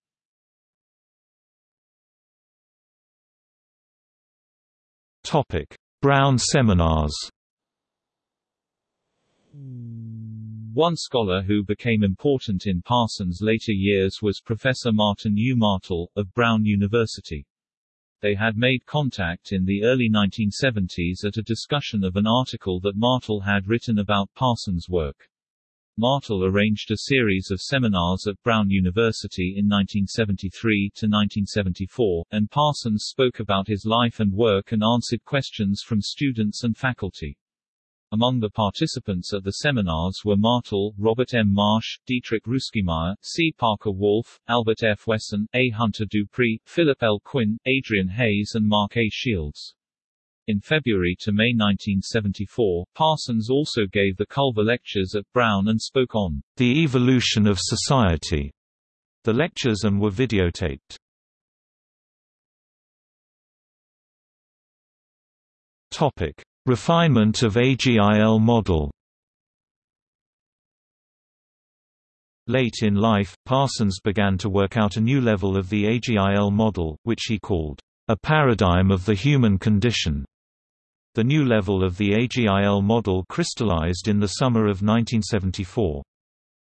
Topic: Brown seminars. One scholar who became important in Parsons' later years was Professor Martin U. Martel, of Brown University. They had made contact in the early 1970s at a discussion of an article that Martel had written about Parsons' work. Martel arranged a series of seminars at Brown University in 1973 to 1974, and Parsons spoke about his life and work and answered questions from students and faculty. Among the participants at the seminars were Martel, Robert M. Marsh, Dietrich Rueschemeyer, C. Parker Wolf, Albert F. Wesson, A. Hunter Dupree, Philip L. Quinn, Adrian Hayes and Mark A. Shields. In February to May 1974, Parsons also gave the Culver Lectures at Brown and spoke on The Evolution of Society. The lectures and were videotaped. Topic: Refinement of AGIL model Late in life, Parsons began to work out a new level of the AGIL model, which he called, "...a paradigm of the human condition." The new level of the AGIL model crystallized in the summer of 1974.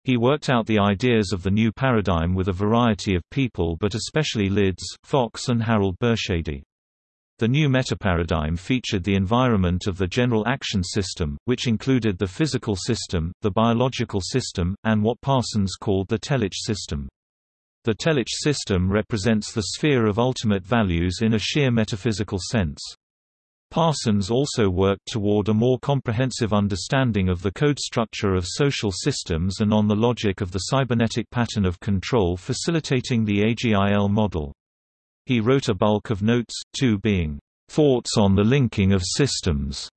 He worked out the ideas of the new paradigm with a variety of people but especially Lidz, Fox and Harold Bershady. The new metaparadigm featured the environment of the general action system, which included the physical system, the biological system, and what Parsons called the Telic system. The Telic system represents the sphere of ultimate values in a sheer metaphysical sense. Parsons also worked toward a more comprehensive understanding of the code structure of social systems and on the logic of the cybernetic pattern of control facilitating the AGIL model. He wrote a bulk of notes, two being, "...thoughts on the linking of systems",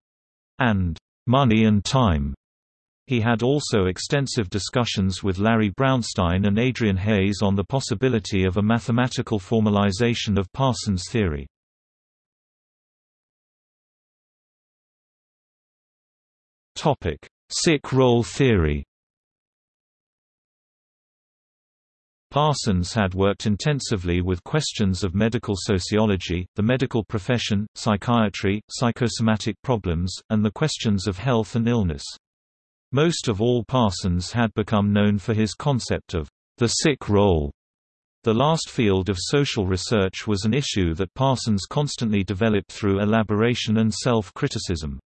and "...money and time". He had also extensive discussions with Larry Brownstein and Adrian Hayes on the possibility of a mathematical formalization of Parsons' theory. Sick role theory Parsons had worked intensively with questions of medical sociology, the medical profession, psychiatry, psychosomatic problems, and the questions of health and illness. Most of all Parsons had become known for his concept of the sick role. The last field of social research was an issue that Parsons constantly developed through elaboration and self-criticism.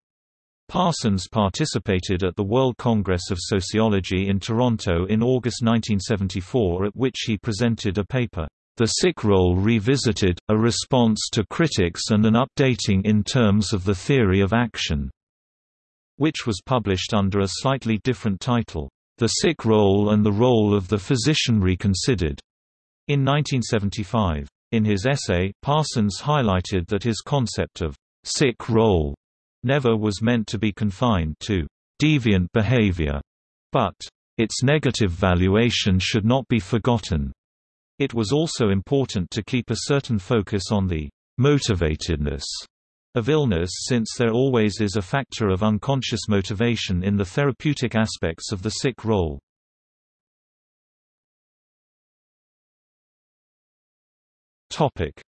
Parsons participated at the World Congress of Sociology in Toronto in August 1974 at which he presented a paper, The Sick Role Revisited, a response to critics and an updating in terms of the theory of action, which was published under a slightly different title, The Sick Role and the Role of the Physician Reconsidered, in 1975. In his essay, Parsons highlighted that his concept of sick role never was meant to be confined to deviant behavior, but its negative valuation should not be forgotten. It was also important to keep a certain focus on the motivatedness of illness since there always is a factor of unconscious motivation in the therapeutic aspects of the sick role.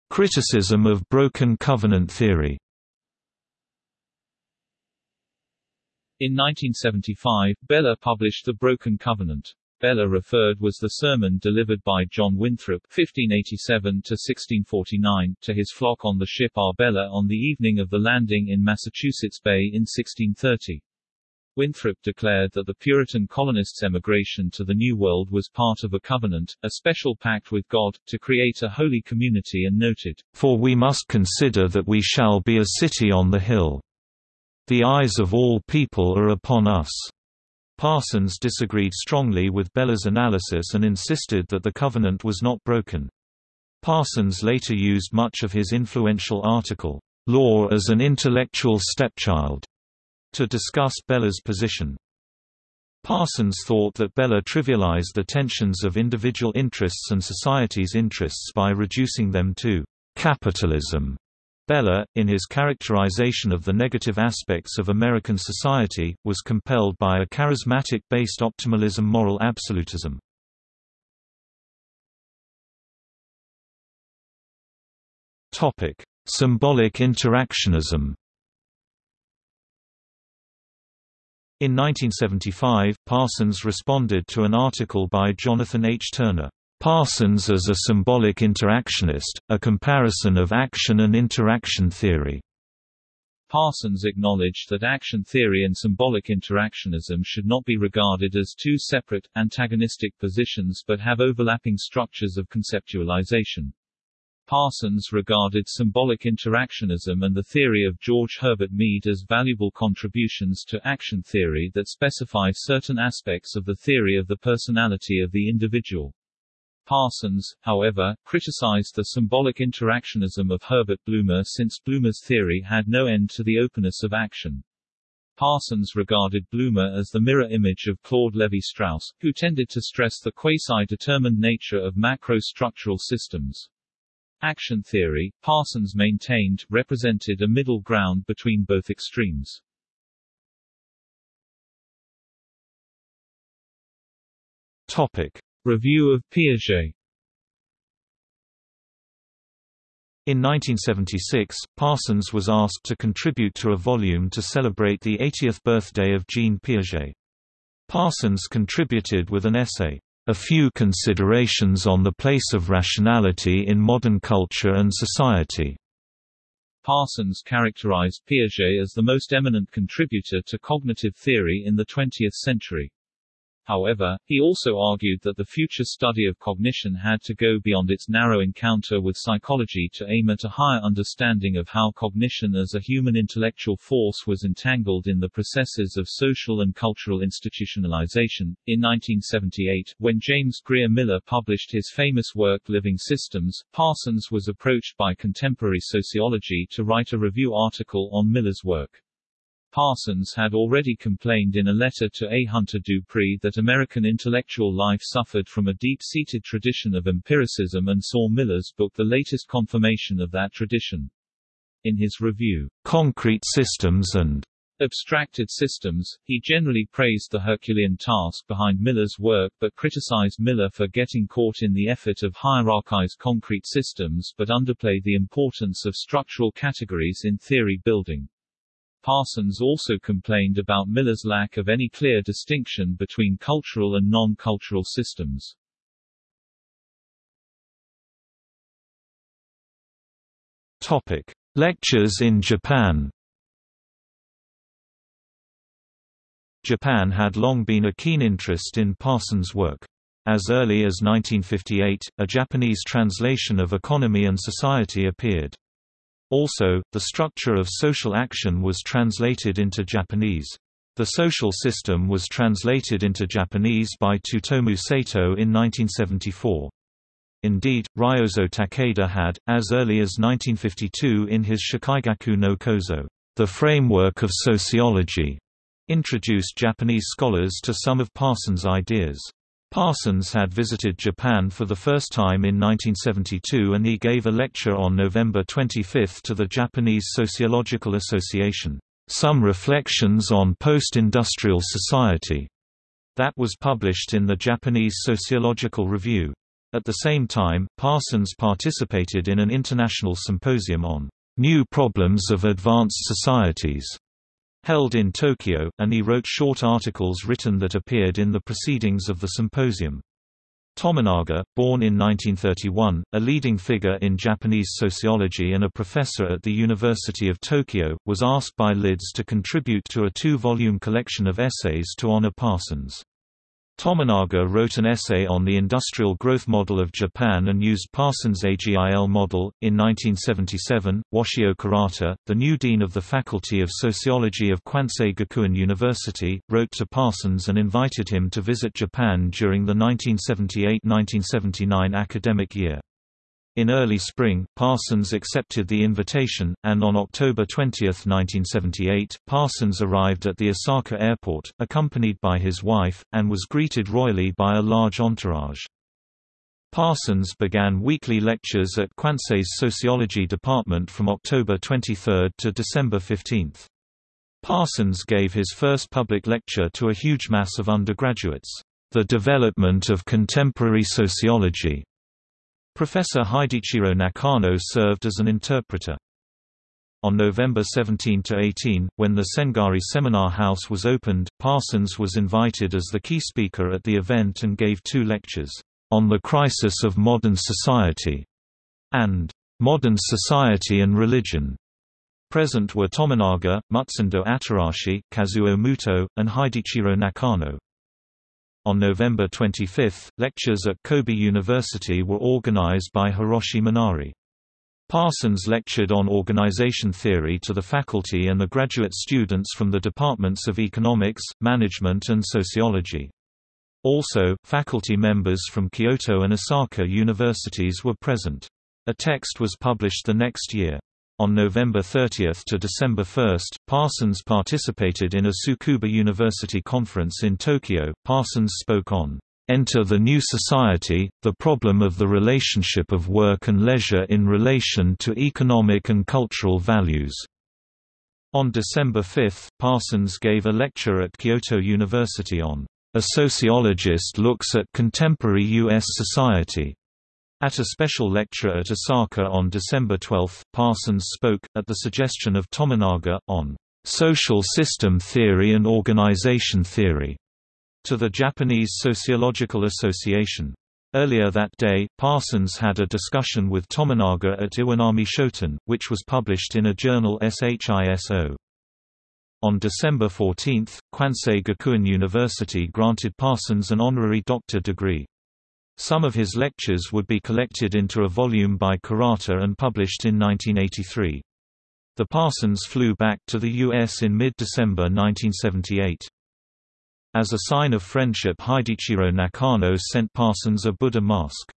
Criticism of broken covenant theory In 1975, Bellah published The Broken Covenant. Bellah referred was the sermon delivered by John Winthrop (1587–1649) to his flock on the ship Arbella on the evening of the landing in Massachusetts Bay in 1630. Winthrop declared that the Puritan colonists' emigration to the New World was part of a covenant, a special pact with God, to create a holy community and noted, For we must consider that we shall be a city on the hill. The eyes of all people are upon us. Parsons disagreed strongly with Bellah's analysis and insisted that the covenant was not broken. Parsons later used much of his influential article, Law as an Intellectual Stepchild, to discuss Bellah's position. Parsons thought that Bellah trivialized the tensions of individual interests and society's interests by reducing them to capitalism. Bellah, in his characterization of the negative aspects of American society, was compelled by a charismatic-based optimalism moral absolutism. Symbolic interactionism In 1975, Parsons responded to an article by Jonathan H. Turner, "'Parsons as a Symbolic Interactionist, a Comparison of Action and Interaction Theory' Parsons acknowledged that action theory and symbolic interactionism should not be regarded as two separate, antagonistic positions but have overlapping structures of conceptualization. Parsons regarded symbolic interactionism and the theory of George Herbert Mead as valuable contributions to action theory that specify certain aspects of the theory of the personality of the individual. Parsons, however, criticized the symbolic interactionism of Herbert Blumer since Blumer's theory had no end to the openness of action. Parsons regarded Blumer as the mirror image of Claude Lévi-Strauss, who tended to stress the quasi-determined nature of macro-structural systems. Action theory, Parsons maintained, represented a middle ground between both extremes. Topic. Review of Piaget In 1976, Parsons was asked to contribute to a volume to celebrate the 80th birthday of Jean Piaget. Parsons contributed with an essay, a few considerations on the place of rationality in modern culture and society. Parsons characterized Piaget as the most eminent contributor to cognitive theory in the 20th century. However, he also argued that the future study of cognition had to go beyond its narrow encounter with psychology to aim at a higher understanding of how cognition as a human intellectual force was entangled in the processes of social and cultural institutionalization. In 1978, when James Greer Miller published his famous work Living Systems, Parsons was approached by contemporary sociology to write a review article on Miller's work. Parsons had already complained in a letter to A. Hunter Dupree that American intellectual life suffered from a deep-seated tradition of empiricism and saw Miller's book the latest confirmation of that tradition. In his review, Concrete Systems and Abstracted Systems, he generally praised the Herculean task behind Miller's work but criticized Miller for getting caught in the effort of hierarchize concrete systems but underplay the importance of structural categories in theory building. Parsons also complained about Miller's lack of any clear distinction between cultural and non-cultural systems. Topic: Lectures in Japan. Japan had long been a keen interest in Parsons' work. As early as 1958, a Japanese translation of Economy and Society appeared. Also, the structure of social action was translated into Japanese. The social system was translated into Japanese by Tsutomu Sato in 1974. Indeed, Ryozo Takeda had, as early as 1952 in his Shakaigaku no Kozo, The Framework of Sociology, introduced Japanese scholars to some of Parsons' ideas. Parsons had visited Japan for the first time in 1972 and he gave a lecture on November 25 to the Japanese Sociological Association, "'Some Reflections on Post-Industrial Society' that was published in the Japanese Sociological Review. At the same time, Parsons participated in an international symposium on "'New Problems of Advanced Societies' held in Tokyo, and he wrote short articles written that appeared in the proceedings of the symposium. Tominaga, born in 1931, a leading figure in Japanese sociology and a professor at the University of Tokyo, was asked by Lidz to contribute to a two-volume collection of essays to honor Parsons. Tominaga wrote an essay on the industrial growth model of Japan and used Parsons' AGIL model. In 1977, Washio Kurata, the new dean of the Faculty of Sociology of Kwansei Gakuin University, wrote to Parsons and invited him to visit Japan during the 1978–1979 academic year. In early spring, Parsons accepted the invitation, and on October 20, 1978, Parsons arrived at the Osaka airport, accompanied by his wife, and was greeted royally by a large entourage. Parsons began weekly lectures at Kwansei's Sociology Department from October 23 to December 15. Parsons gave his first public lecture to a huge mass of undergraduates, The Development of Contemporary Sociology. Professor Hideichiro Nakano served as an interpreter. On November 17–18, when the Sengari Seminar House was opened, Parsons was invited as the key speaker at the event and gave two lectures on the Crisis of Modern Society, and Modern Society and Religion. Present were Tominaga, Mutsundo Atarashi, Kazuo Muto, and Hideichiro Nakano. On November 25, lectures at Kobe University were organized by Hiroshi Mannari. Parsons lectured on organization theory to the faculty and the graduate students from the departments of economics, management and sociology. Also, faculty members from Kyoto and Osaka universities were present. A text was published the next year. On November 30 to December 1, Parsons participated in a Tsukuba University conference in Tokyo. Parsons spoke on Enter the New Society, the problem of the relationship of work and leisure in relation to economic and cultural values. On December 5, Parsons gave a lecture at Kyoto University on a sociologist looks at contemporary U.S. society. At a special lecture at Osaka on December 12, Parsons spoke, at the suggestion of Tominaga, on social system theory and organization theory to the Japanese Sociological Association. Earlier that day, Parsons had a discussion with Tominaga at Iwanami Shoten, which was published in a journal SHISO. On December 14, Kwansei Gakuin University granted Parsons an honorary doctor degree. Some of his lectures would be collected into a volume by Kurata and published in 1983. The Parsons flew back to the U.S. in mid-December 1978. As a sign of friendship Hideichiro Nakano sent Parsons a Buddha mask.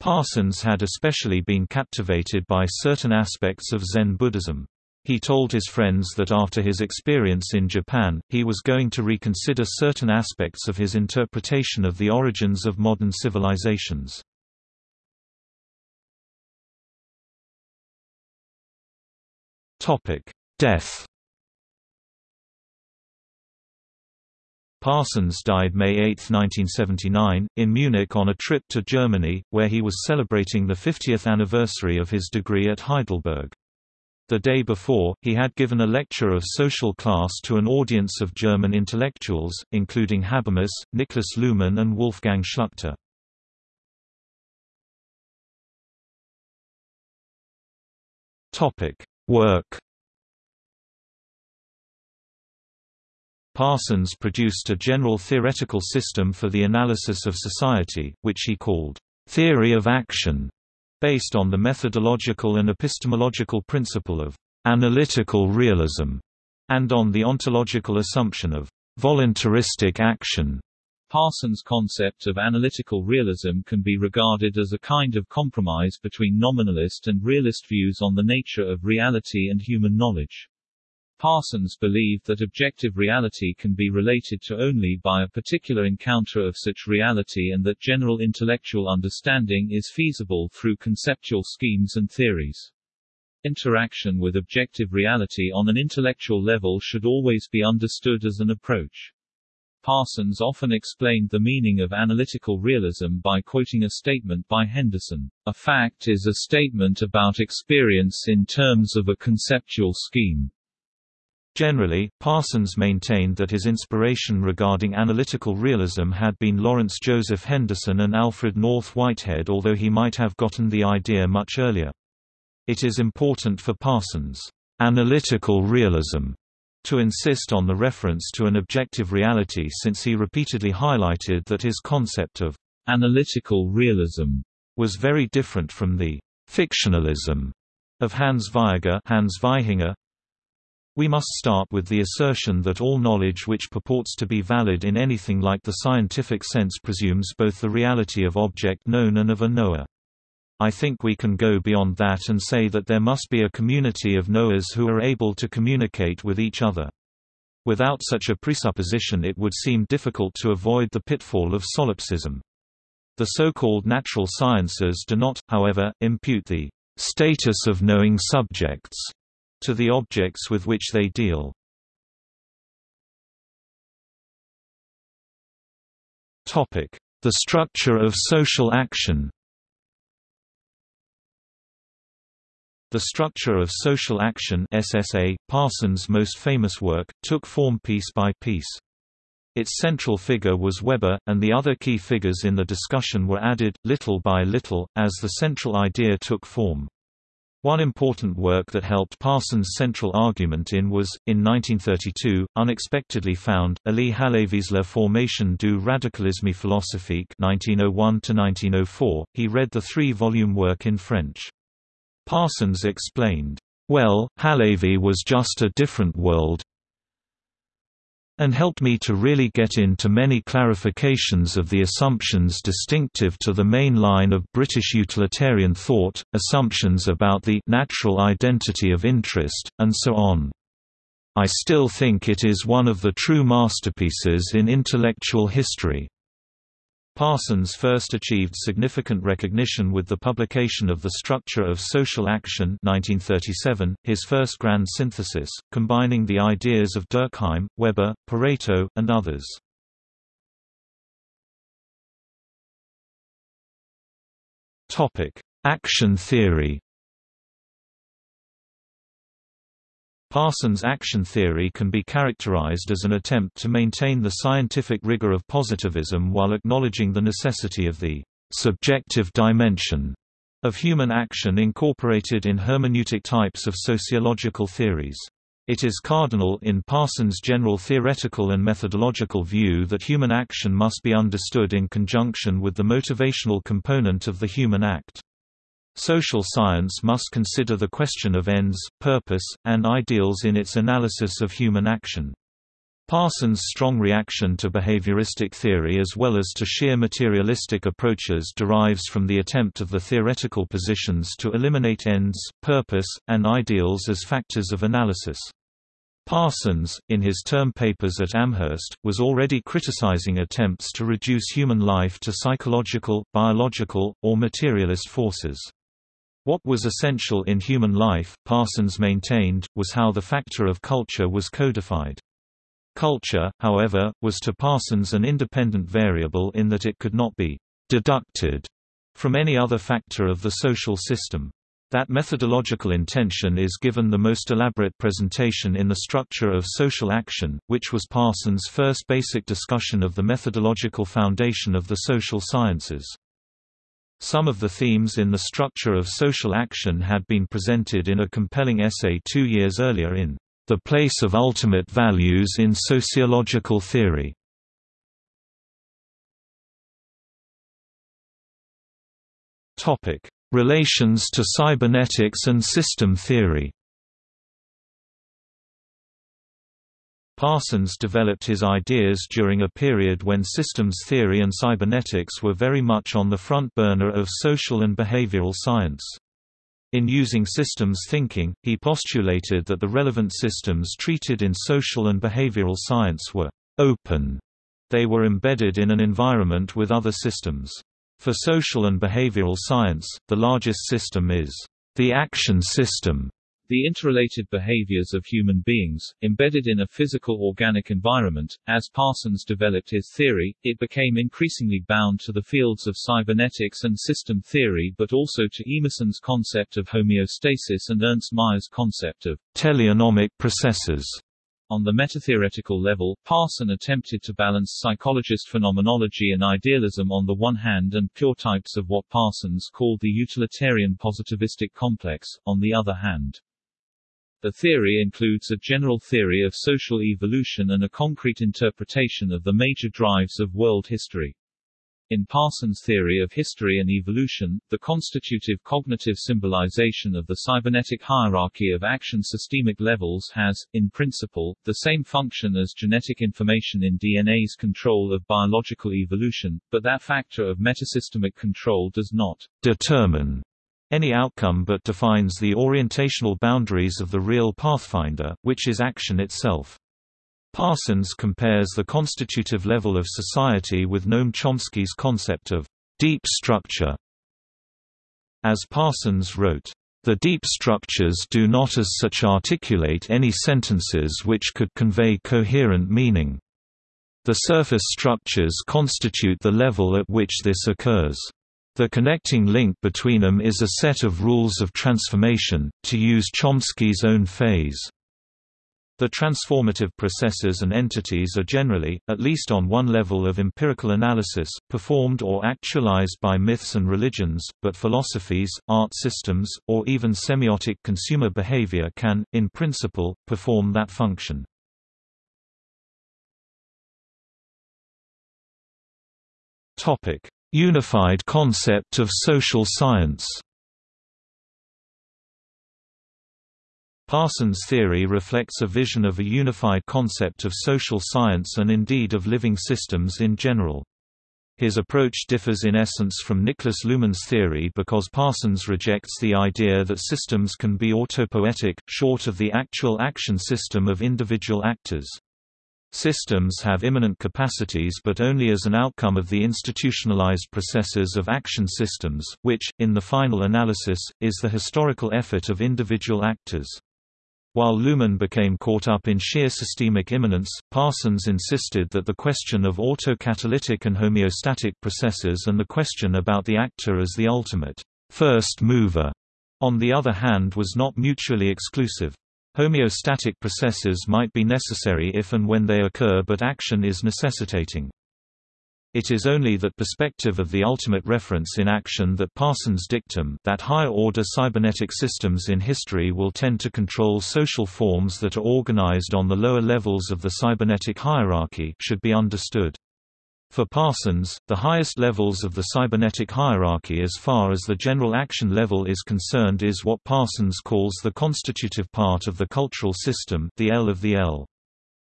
Parsons had especially been captivated by certain aspects of Zen Buddhism. He told his friends that after his experience in Japan, he was going to reconsider certain aspects of his interpretation of the origins of modern civilizations. Death Parsons died May 8, 1979, in Munich on a trip to Germany, where he was celebrating the 50th anniversary of his degree at Heidelberg. The day before, he had given a lecture of social class to an audience of German intellectuals, including Habermas, Niklas Luhmann and Wolfgang Schluchter. Work Parsons produced a general theoretical system for the analysis of society, which he called, "...theory of action", based on the methodological and epistemological principle of analytical realism, and on the ontological assumption of voluntaristic action. Parsons' concept of analytical realism can be regarded as a kind of compromise between nominalist and realist views on the nature of reality and human knowledge. Parsons believed that objective reality can be related to only by a particular encounter of such reality and that general intellectual understanding is feasible through conceptual schemes and theories. Interaction with objective reality on an intellectual level should always be understood as an approach. Parsons often explained the meaning of analytical realism by quoting a statement by Henderson, A fact is a statement about experience in terms of a conceptual scheme. Generally, Parsons maintained that his inspiration regarding analytical realism had been Lawrence Joseph Henderson and Alfred North Whitehead although he might have gotten the idea much earlier. It is important for Parsons' analytical realism to insist on the reference to an objective reality since he repeatedly highlighted that his concept of analytical realism was very different from the fictionalism of Hans Vaihinger, Hans Vaihinger we must start with the assertion that all knowledge which purports to be valid in anything like the scientific sense presumes both the reality of object known and of a knower. I think we can go beyond that and say that there must be a community of knowers who are able to communicate with each other. Without such a presupposition it would seem difficult to avoid the pitfall of solipsism. The so-called natural sciences do not, however, impute the status of knowing subjects to the objects with which they deal. The structure of social action The Structure of Social Action SSA, Parsons' most famous work, took form piece by piece. Its central figure was Weber, and the other key figures in the discussion were added, little by little, as the central idea took form. One important work that helped Parsons' central argument in was, in 1932, unexpectedly found, Elie Halevy's La formation du radicalisme philosophique 1901 He read the three-volume work in French. Parsons explained, "Well, Halevy was just a different world and helped me to really get into many clarifications of the assumptions distinctive to the main line of British utilitarian thought, assumptions about the natural identity of interest, and so on. I still think it is one of the true masterpieces in intellectual history. Parsons first achieved significant recognition with the publication of The Structure of Social Action 1937, his first grand synthesis, combining the ideas of Durkheim, Weber, Pareto, and others. Action theory Parsons' action theory can be characterized as an attempt to maintain the scientific rigor of positivism while acknowledging the necessity of the subjective dimension of human action incorporated in hermeneutic types of sociological theories. It is cardinal in Parsons' general theoretical and methodological view that human action must be understood in conjunction with the motivational component of the human act. Social science must consider the question of ends, purpose, and ideals in its analysis of human action. Parsons' strong reaction to behavioristic theory as well as to sheer materialistic approaches derives from the attempt of the theoretical positions to eliminate ends, purpose, and ideals as factors of analysis. Parsons, in his term papers at Amherst, was already criticizing attempts to reduce human life to psychological, biological, or materialist forces. What was essential in human life, Parsons maintained, was how the factor of culture was codified. Culture, however, was to Parsons an independent variable in that it could not be deducted from any other factor of the social system. That methodological intention is given the most elaborate presentation in the structure of social action, which was Parsons' first basic discussion of the methodological foundation of the social sciences. Some of the themes in the structure of social action had been presented in a compelling essay two years earlier in The Place of Ultimate Values in Sociological Theory. Relations to cybernetics and system theory Parsons developed his ideas during a period when systems theory and cybernetics were very much on the front burner of social and behavioral science. In using systems thinking, he postulated that the relevant systems treated in social and behavioral science were open. They were embedded in an environment with other systems. For social and behavioral science, the largest system is the action system, the interrelated behaviors of human beings, embedded in a physical organic environment. As Parsons developed his theory, it became increasingly bound to the fields of cybernetics and system theory but also to Emerson's concept of homeostasis and Ernst Mayr's concept of teleonomic processes. On the metatheoretical level, Parson attempted to balance psychologist phenomenology and idealism on the one hand and pure types of what Parsons called the utilitarian positivistic complex, on the other hand. The theory includes a general theory of social evolution and a concrete interpretation of the major drives of world history. In Parsons' theory of history and evolution, the constitutive cognitive symbolization of the cybernetic hierarchy of action systemic levels has, in principle, the same function as genetic information in DNA's control of biological evolution, but that factor of metasystemic control does not determine any outcome but defines the orientational boundaries of the real pathfinder, which is action itself. Parsons compares the constitutive level of society with Noam Chomsky's concept of deep structure. As Parsons wrote, the deep structures do not as such articulate any sentences which could convey coherent meaning. The surface structures constitute the level at which this occurs. The connecting link between them is a set of rules of transformation, to use Chomsky's own phrase. The transformative processes and entities are generally, at least on one level of empirical analysis, performed or actualized by myths and religions, but philosophies, art systems, or even semiotic consumer behavior can, in principle, perform that function. Unified concept of social science Parsons' theory reflects a vision of a unified concept of social science and indeed of living systems in general. His approach differs in essence from Niklas Luhmann's theory because Parsons rejects the idea that systems can be autopoietic, short of the actual action system of individual actors. Systems have immanent capacities but only as an outcome of the institutionalized processes of action systems, which, in the final analysis, is the historical effort of individual actors. While Luhmann became caught up in sheer systemic immanence, Parsons insisted that the question of autocatalytic and homeostatic processes and the question about the actor as the ultimate first mover, on the other hand was not mutually exclusive. Homeostatic processes might be necessary if and when they occur but action is necessitating. It is only that perspective of the ultimate reference in action that Parsons' dictum that higher-order cybernetic systems in history will tend to control social forms that are organized on the lower levels of the cybernetic hierarchy should be understood. For Parsons, the highest levels of the cybernetic hierarchy as far as the general action level is concerned is what Parsons calls the constitutive part of the cultural system the L of the L.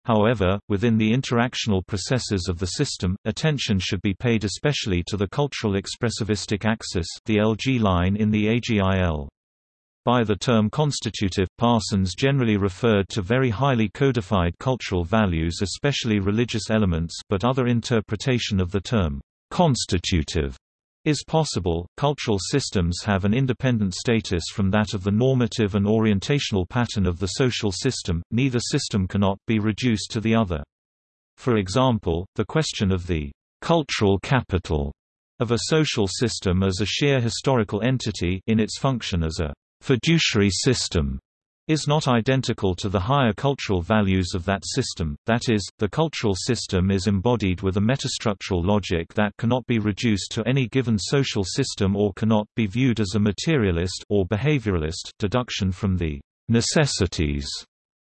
However, within the interactional processes of the system, attention should be paid especially to the cultural expressivistic axis the LG line in the AGIL. By the term constitutive, Parsons generally referred to very highly codified cultural values especially religious elements but other interpretation of the term constitutive is possible. Cultural systems have an independent status from that of the normative and orientational pattern of the social system, neither system cannot be reduced to the other. For example, the question of the cultural capital of a social system as a sheer historical entity in its function as a fiduciary system is not identical to the higher cultural values of that system, that is, the cultural system is embodied with a metastructural logic that cannot be reduced to any given social system or cannot be viewed as a materialist or behavioralist deduction from the necessities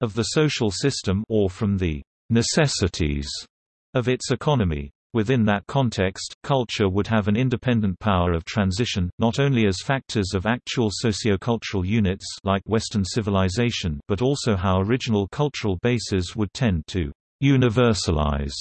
of the social system or from the necessities of its economy. Within that context, culture would have an independent power of transition, not only as factors of actual sociocultural units like Western civilization but also how original cultural bases would tend to «universalize»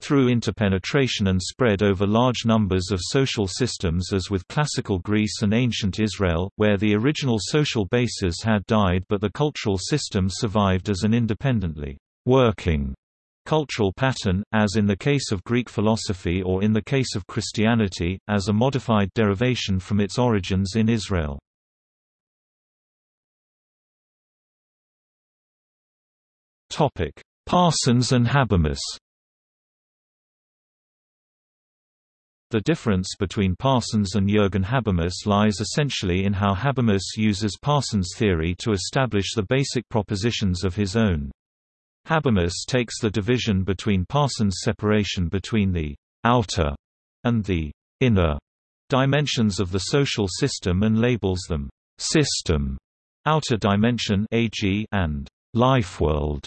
through interpenetration and spread over large numbers of social systems as with classical Greece and ancient Israel, where the original social bases had died but the cultural system survived as an independently working cultural pattern, as in the case of Greek philosophy or in the case of Christianity, as a modified derivation from its origins in Israel. Parsons and Habermas The difference between Parsons and Jürgen Habermas lies essentially in how Habermas uses Parsons' theory to establish the basic propositions of his own. Habermas takes the division between Parsons' separation between the outer and the inner dimensions of the social system and labels them system, outer dimension (AG) and lifeworld,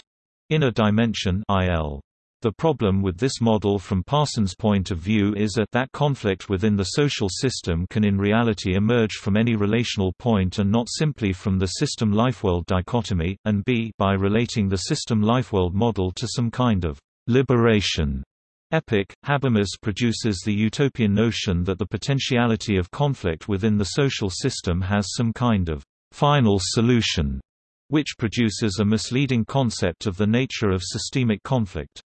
inner dimension (IL). The problem with this model from Parsons' point of view is that that conflict within the social system can in reality emerge from any relational point and not simply from the system-lifeworld dichotomy, and b by relating the system-lifeworld model to some kind of liberation Epic, Habermas produces the utopian notion that the potentiality of conflict within the social system has some kind of final solution, which produces a misleading concept of the nature of systemic conflict.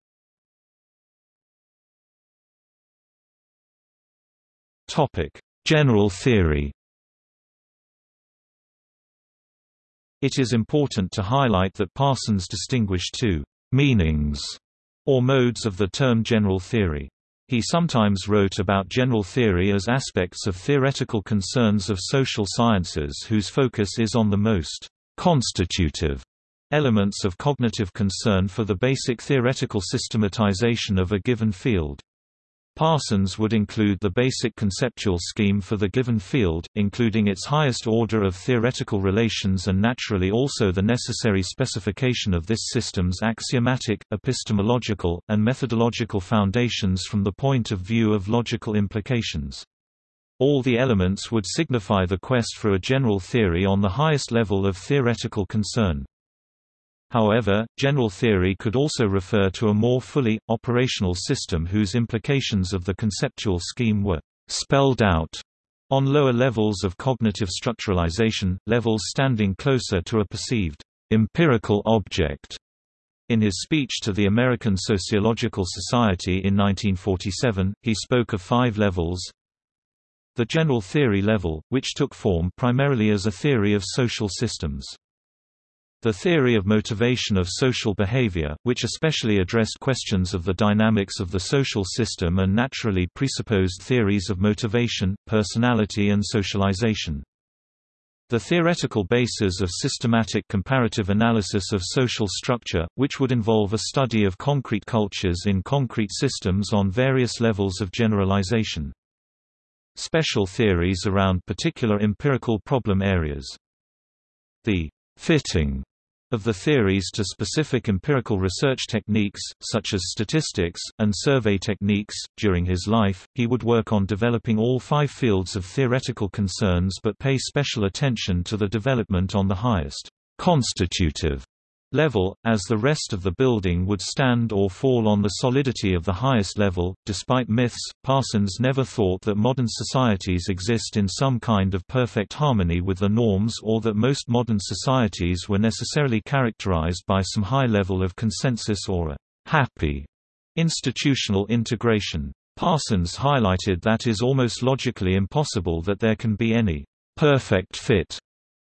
General theory It is important to highlight that Parsons distinguished two meanings or modes of the term general theory. He sometimes wrote about general theory as aspects of theoretical concerns of social sciences whose focus is on the most constitutive elements of cognitive concern for the basic theoretical systematization of a given field. Parsons would include the basic conceptual scheme for the given field, including its highest order of theoretical relations and naturally also the necessary specification of this system's axiomatic, epistemological, and methodological foundations from the point of view of logical implications. All the elements would signify the quest for a general theory on the highest level of theoretical concern. However, general theory could also refer to a more fully, operational system whose implications of the conceptual scheme were «spelled out» on lower levels of cognitive structuralization, levels standing closer to a perceived «empirical object». In his speech to the American Sociological Society in 1947, he spoke of five levels, the general theory level, which took form primarily as a theory of social systems. The theory of motivation of social behavior, which especially addressed questions of the dynamics of the social system and naturally presupposed theories of motivation, personality and socialization. The theoretical basis of systematic comparative analysis of social structure, which would involve a study of concrete cultures in concrete systems on various levels of generalization. Special theories around particular empirical problem areas. The fitting of the theories to specific empirical research techniques, such as statistics, and survey techniques. During his life, he would work on developing all five fields of theoretical concerns but pay special attention to the development on the highest constitutive level, as the rest of the building would stand or fall on the solidity of the highest level. Despite myths, Parsons never thought that modern societies exist in some kind of perfect harmony with the norms or that most modern societies were necessarily characterized by some high level of consensus or a happy institutional integration. Parsons highlighted that is almost logically impossible that there can be any perfect fit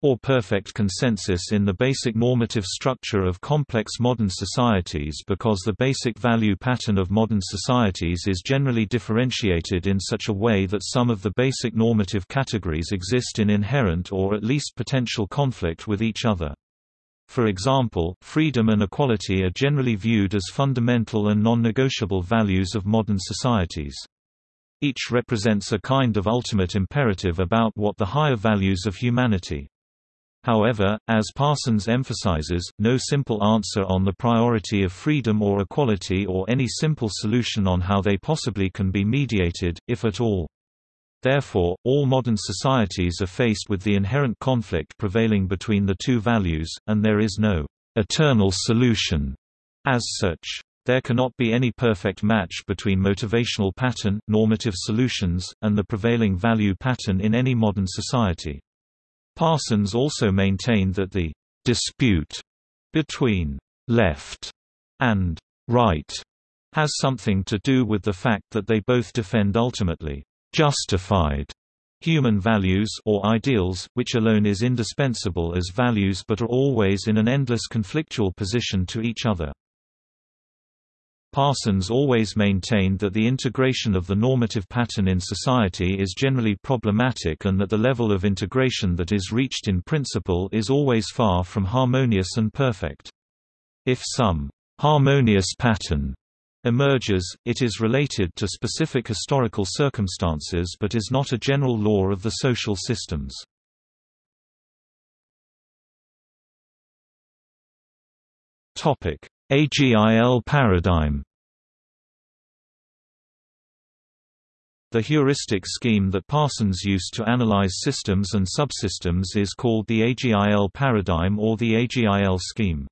or perfect consensus in the basic normative structure of complex modern societies because the basic value pattern of modern societies is generally differentiated in such a way that some of the basic normative categories exist in inherent or at least potential conflict with each other. For example, freedom and equality are generally viewed as fundamental and non-negotiable values of modern societies. Each represents a kind of ultimate imperative about what the higher values of humanity. However, as Parsons emphasizes, no simple answer on the priority of freedom or equality or any simple solution on how they possibly can be mediated, if at all. Therefore, all modern societies are faced with the inherent conflict prevailing between the two values, and there is no eternal solution as such. There cannot be any perfect match between motivational pattern, normative solutions, and the prevailing value pattern in any modern society. Parsons also maintained that the dispute between left and right has something to do with the fact that they both defend ultimately justified human values or ideals, which alone is indispensable as values but are always in an endless conflictual position to each other. Parsons always maintained that the integration of the normative pattern in society is generally problematic and that the level of integration that is reached in principle is always far from harmonious and perfect. If some harmonious pattern emerges, it is related to specific historical circumstances but is not a general law of the social systems. AGIL paradigm The heuristic scheme that Parsons used to analyze systems and subsystems is called the AGIL paradigm or the AGIL scheme.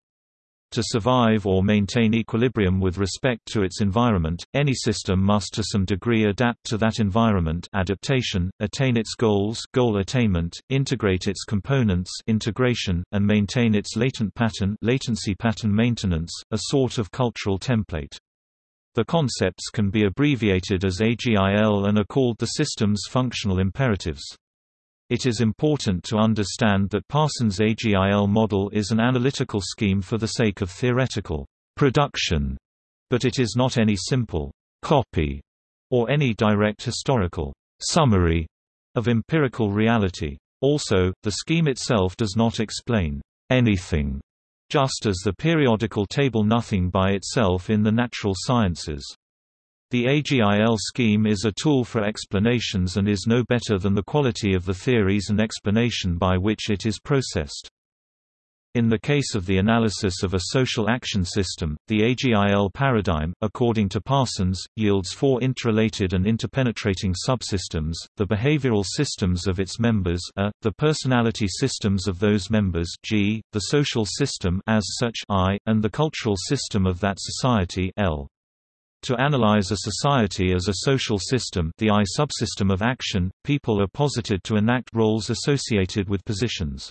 To survive or maintain equilibrium with respect to its environment, any system must to some degree adapt to that environment adaptation, attain its goals goal attainment, integrate its components integration, and maintain its latent pattern latency pattern maintenance, a sort of cultural template. The concepts can be abbreviated as AGIL and are called the system's functional imperatives. It is important to understand that Parsons' AGIL model is an analytical scheme for the sake of theoretical production, but it is not any simple copy or any direct historical summary of empirical reality. Also, the scheme itself does not explain anything, just as the periodical table nothing by itself in the natural sciences. The AGIL scheme is a tool for explanations and is no better than the quality of the theories and explanation by which it is processed. In the case of the analysis of a social action system, the AGIL paradigm, according to Parsons, yields four interrelated and interpenetrating subsystems, the behavioral systems of its members a, the personality systems of those members g, the social system as such I, and the cultural system of that society L. To analyze a society as a social system the I subsystem of action, people are posited to enact roles associated with positions.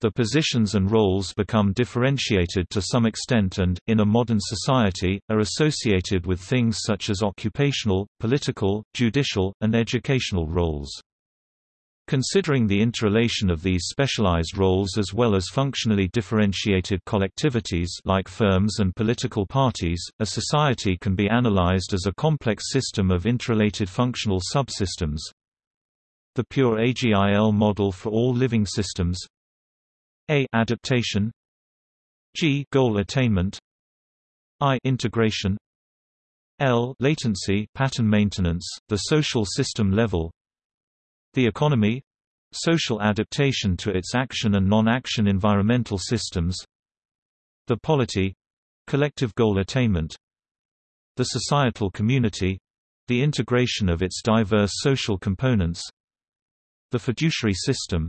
The positions and roles become differentiated to some extent and, in a modern society, are associated with things such as occupational, political, judicial, and educational roles. Considering the interrelation of these specialized roles as well as functionally differentiated collectivities like firms and political parties, a society can be analyzed as a complex system of interrelated functional subsystems. The pure AGIL model for all living systems. A. Adaptation. G. Goal attainment. I. Integration. L. Latency pattern maintenance, the social system level the economy social adaptation to its action and non-action environmental systems the polity collective goal attainment the societal community the integration of its diverse social components the fiduciary system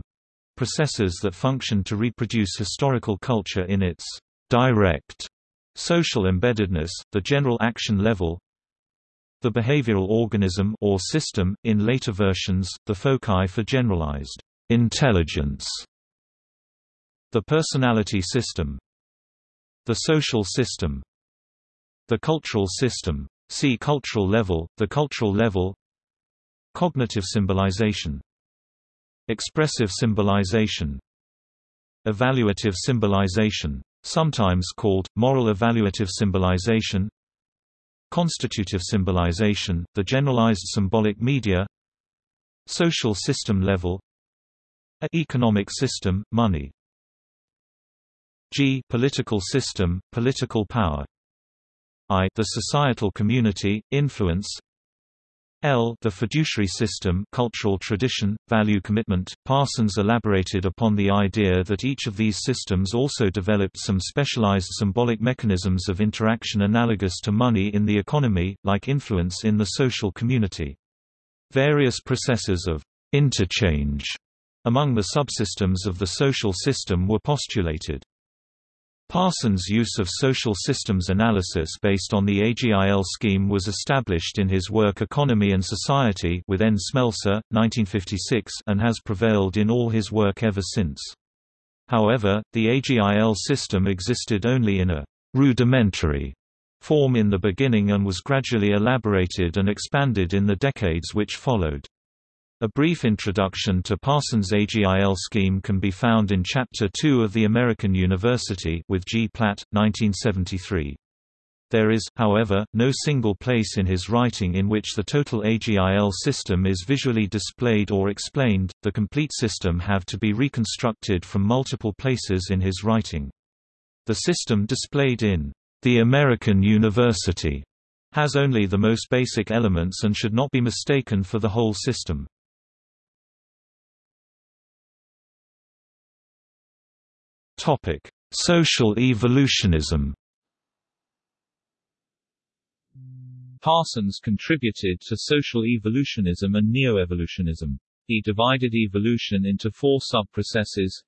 processes that function to reproduce historical culture in its direct social embeddedness, the general action level the behavioral organism or system, in later versions, the foci for generalized intelligence. The personality system. The social system. The cultural system. See cultural level, the cultural level Cognitive symbolization Expressive symbolization Evaluative symbolization sometimes called, moral evaluative symbolization Constitutive symbolization, the generalized symbolic media Social system level A economic system, money G political system, political power I the societal community, influence L the fiduciary system cultural tradition, value commitment. Parsons elaborated upon the idea that each of these systems also developed some specialized symbolic mechanisms of interaction analogous to money in the economy, like influence in the social community. Various processes of interchange among the subsystems of the social system were postulated. Parsons' use of social systems analysis based on the AGIL scheme was established in his work Economy and Society with N. Smelser, 1956 and has prevailed in all his work ever since. However, the AGIL system existed only in a «rudimentary» form in the beginning and was gradually elaborated and expanded in the decades which followed. A brief introduction to Parsons' AGIL scheme can be found in Chapter 2 of The American University with G. Platt, 1973. There is, however, no single place in his writing in which the total AGIL system is visually displayed or explained, the complete system have to be reconstructed from multiple places in his writing. The system displayed in The American University has only the most basic elements and should not be mistaken for the whole system. Topic: Social evolutionism. Parsons contributed to social evolutionism and neo-evolutionism. He divided evolution into four sub-processes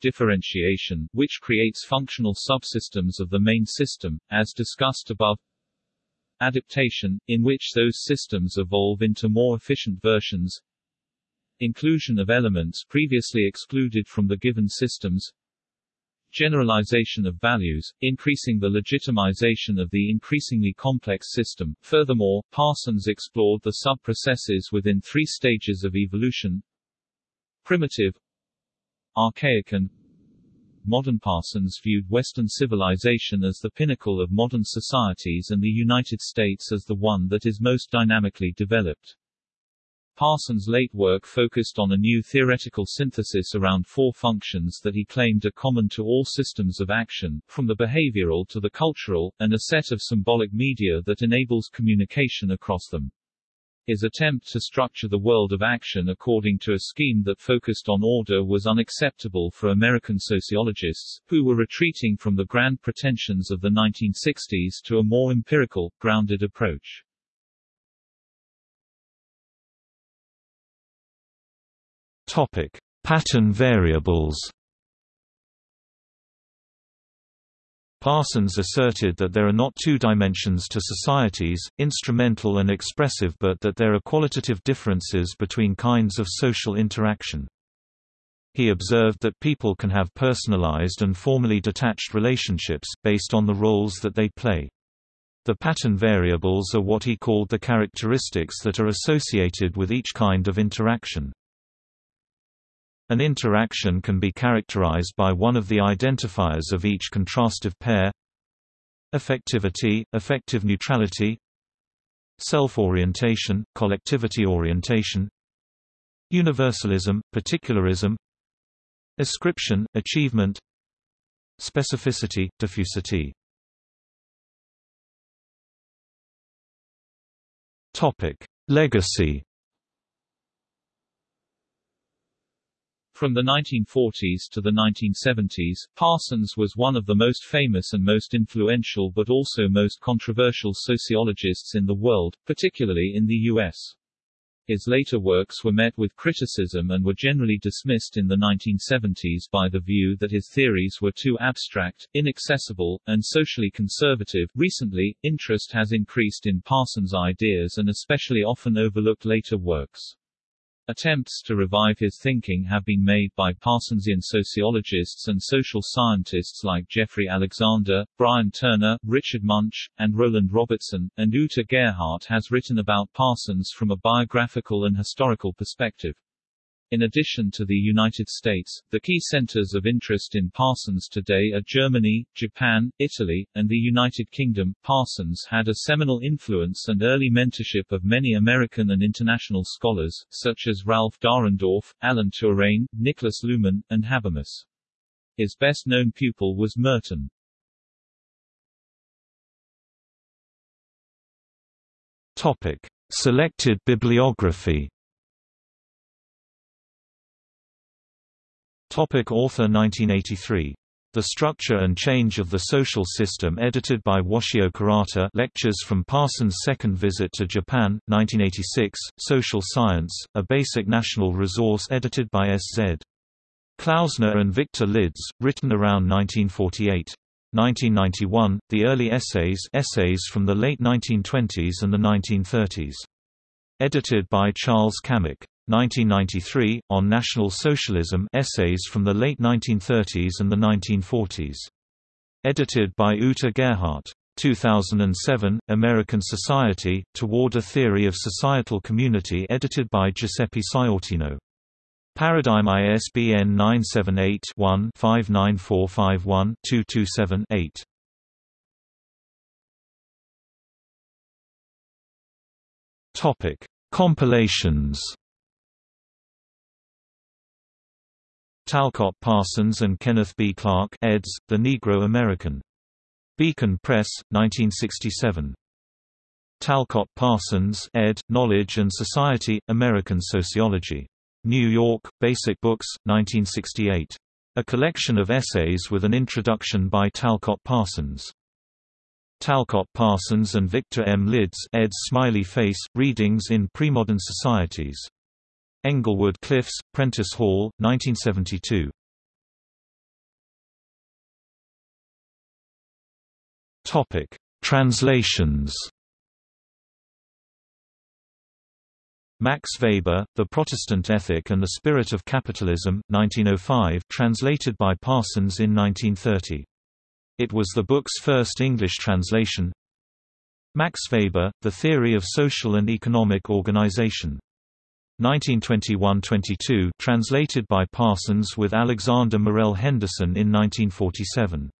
differentiation, which creates functional subsystems of the main system, as discussed above adaptation, in which those systems evolve into more efficient versions inclusion of elements previously excluded from the given systems generalization of values, increasing the legitimization of the increasingly complex system. Furthermore, Parsons explored the sub-processes within three stages of evolution primitive, archaic and modern Parsons viewed Western civilization as the pinnacle of modern societies and the United States as the one that is most dynamically developed. Parsons' late work focused on a new theoretical synthesis around four functions that he claimed are common to all systems of action, from the behavioral to the cultural, and a set of symbolic media that enables communication across them. His attempt to structure the world of action according to a scheme that focused on order was unacceptable for American sociologists, who were retreating from the grand pretensions of the 1960s to a more empirical, grounded approach. Topic: Pattern variables. Parsons asserted that there are not two dimensions to societies, instrumental and expressive but that there are qualitative differences between kinds of social interaction. He observed that people can have personalized and formally detached relationships, based on the roles that they play. The pattern variables are what he called the characteristics that are associated with each kind of interaction. An interaction can be characterized by one of the identifiers of each contrastive pair. Affectivity, affective neutrality. Self-orientation, collectivity orientation. Universalism, particularism. Ascription, achievement. Specificity, diffusity. Topic. Legacy From the 1940s to the 1970s, Parsons was one of the most famous and most influential but also most controversial sociologists in the world, particularly in the U.S. His later works were met with criticism and were generally dismissed in the 1970s by the view that his theories were too abstract, inaccessible, and socially conservative. Recently, interest has increased in Parsons' ideas and especially often overlooked later works. Attempts to revive his thinking have been made by Parsonsian sociologists and social scientists like Jeffrey Alexander, Brian Turner, Richard Munch, and Roland Robertson, and Uta Gerhardt has written about Parsons from a biographical and historical perspective. In addition to the United States, the key centers of interest in Parsons today are Germany, Japan, Italy, and the United Kingdom. Parsons had a seminal influence and early mentorship of many American and international scholars, such as Ralf Dahrendorf, Alan Turing, Niklas Luhmann, and Habermas. His best-known pupil was Merton. Topic. Selected bibliography Topic author 1983. The Structure and Change of the Social System edited by Washio Karata Lectures from Parsons' Second Visit to Japan, 1986, Social Science, a Basic National Resource edited by S. Z. Klausner and Victor Lidz, written around 1948. 1991, The Early Essays essays from the late 1920s and the 1930s. Edited by Charles Camic. 1993, On National Socialism Essays from the Late 1930s and the 1940s. Edited by Uta Gerhardt. 2007, American Society, Toward a Theory of Societal Community edited by Giuseppe Sciortino. Paradigm ISBN 978-1-59451-227-8. Topic: Compilations Talcott Parsons and Kenneth B. Clark eds, The Negro American. Beacon Press, 1967. Talcott Parsons ed., Knowledge and Society, American Sociology. New York, Basic Books, 1968. A collection of essays with an introduction by Talcott Parsons. Talcott Parsons and Victor M. Lidz eds Smiley Face, Readings in Premodern Societies. Englewood Cliffs, Prentice Hall, 1972. Topic: Translations. Max Weber, The Protestant Ethic and the Spirit of Capitalism, 1905, translated by Parsons in 1930. It was the book's first English translation. Max Weber, The Theory of Social and Economic Organization. 1921–22 translated by Parsons with Alexander Morell Henderson in 1947.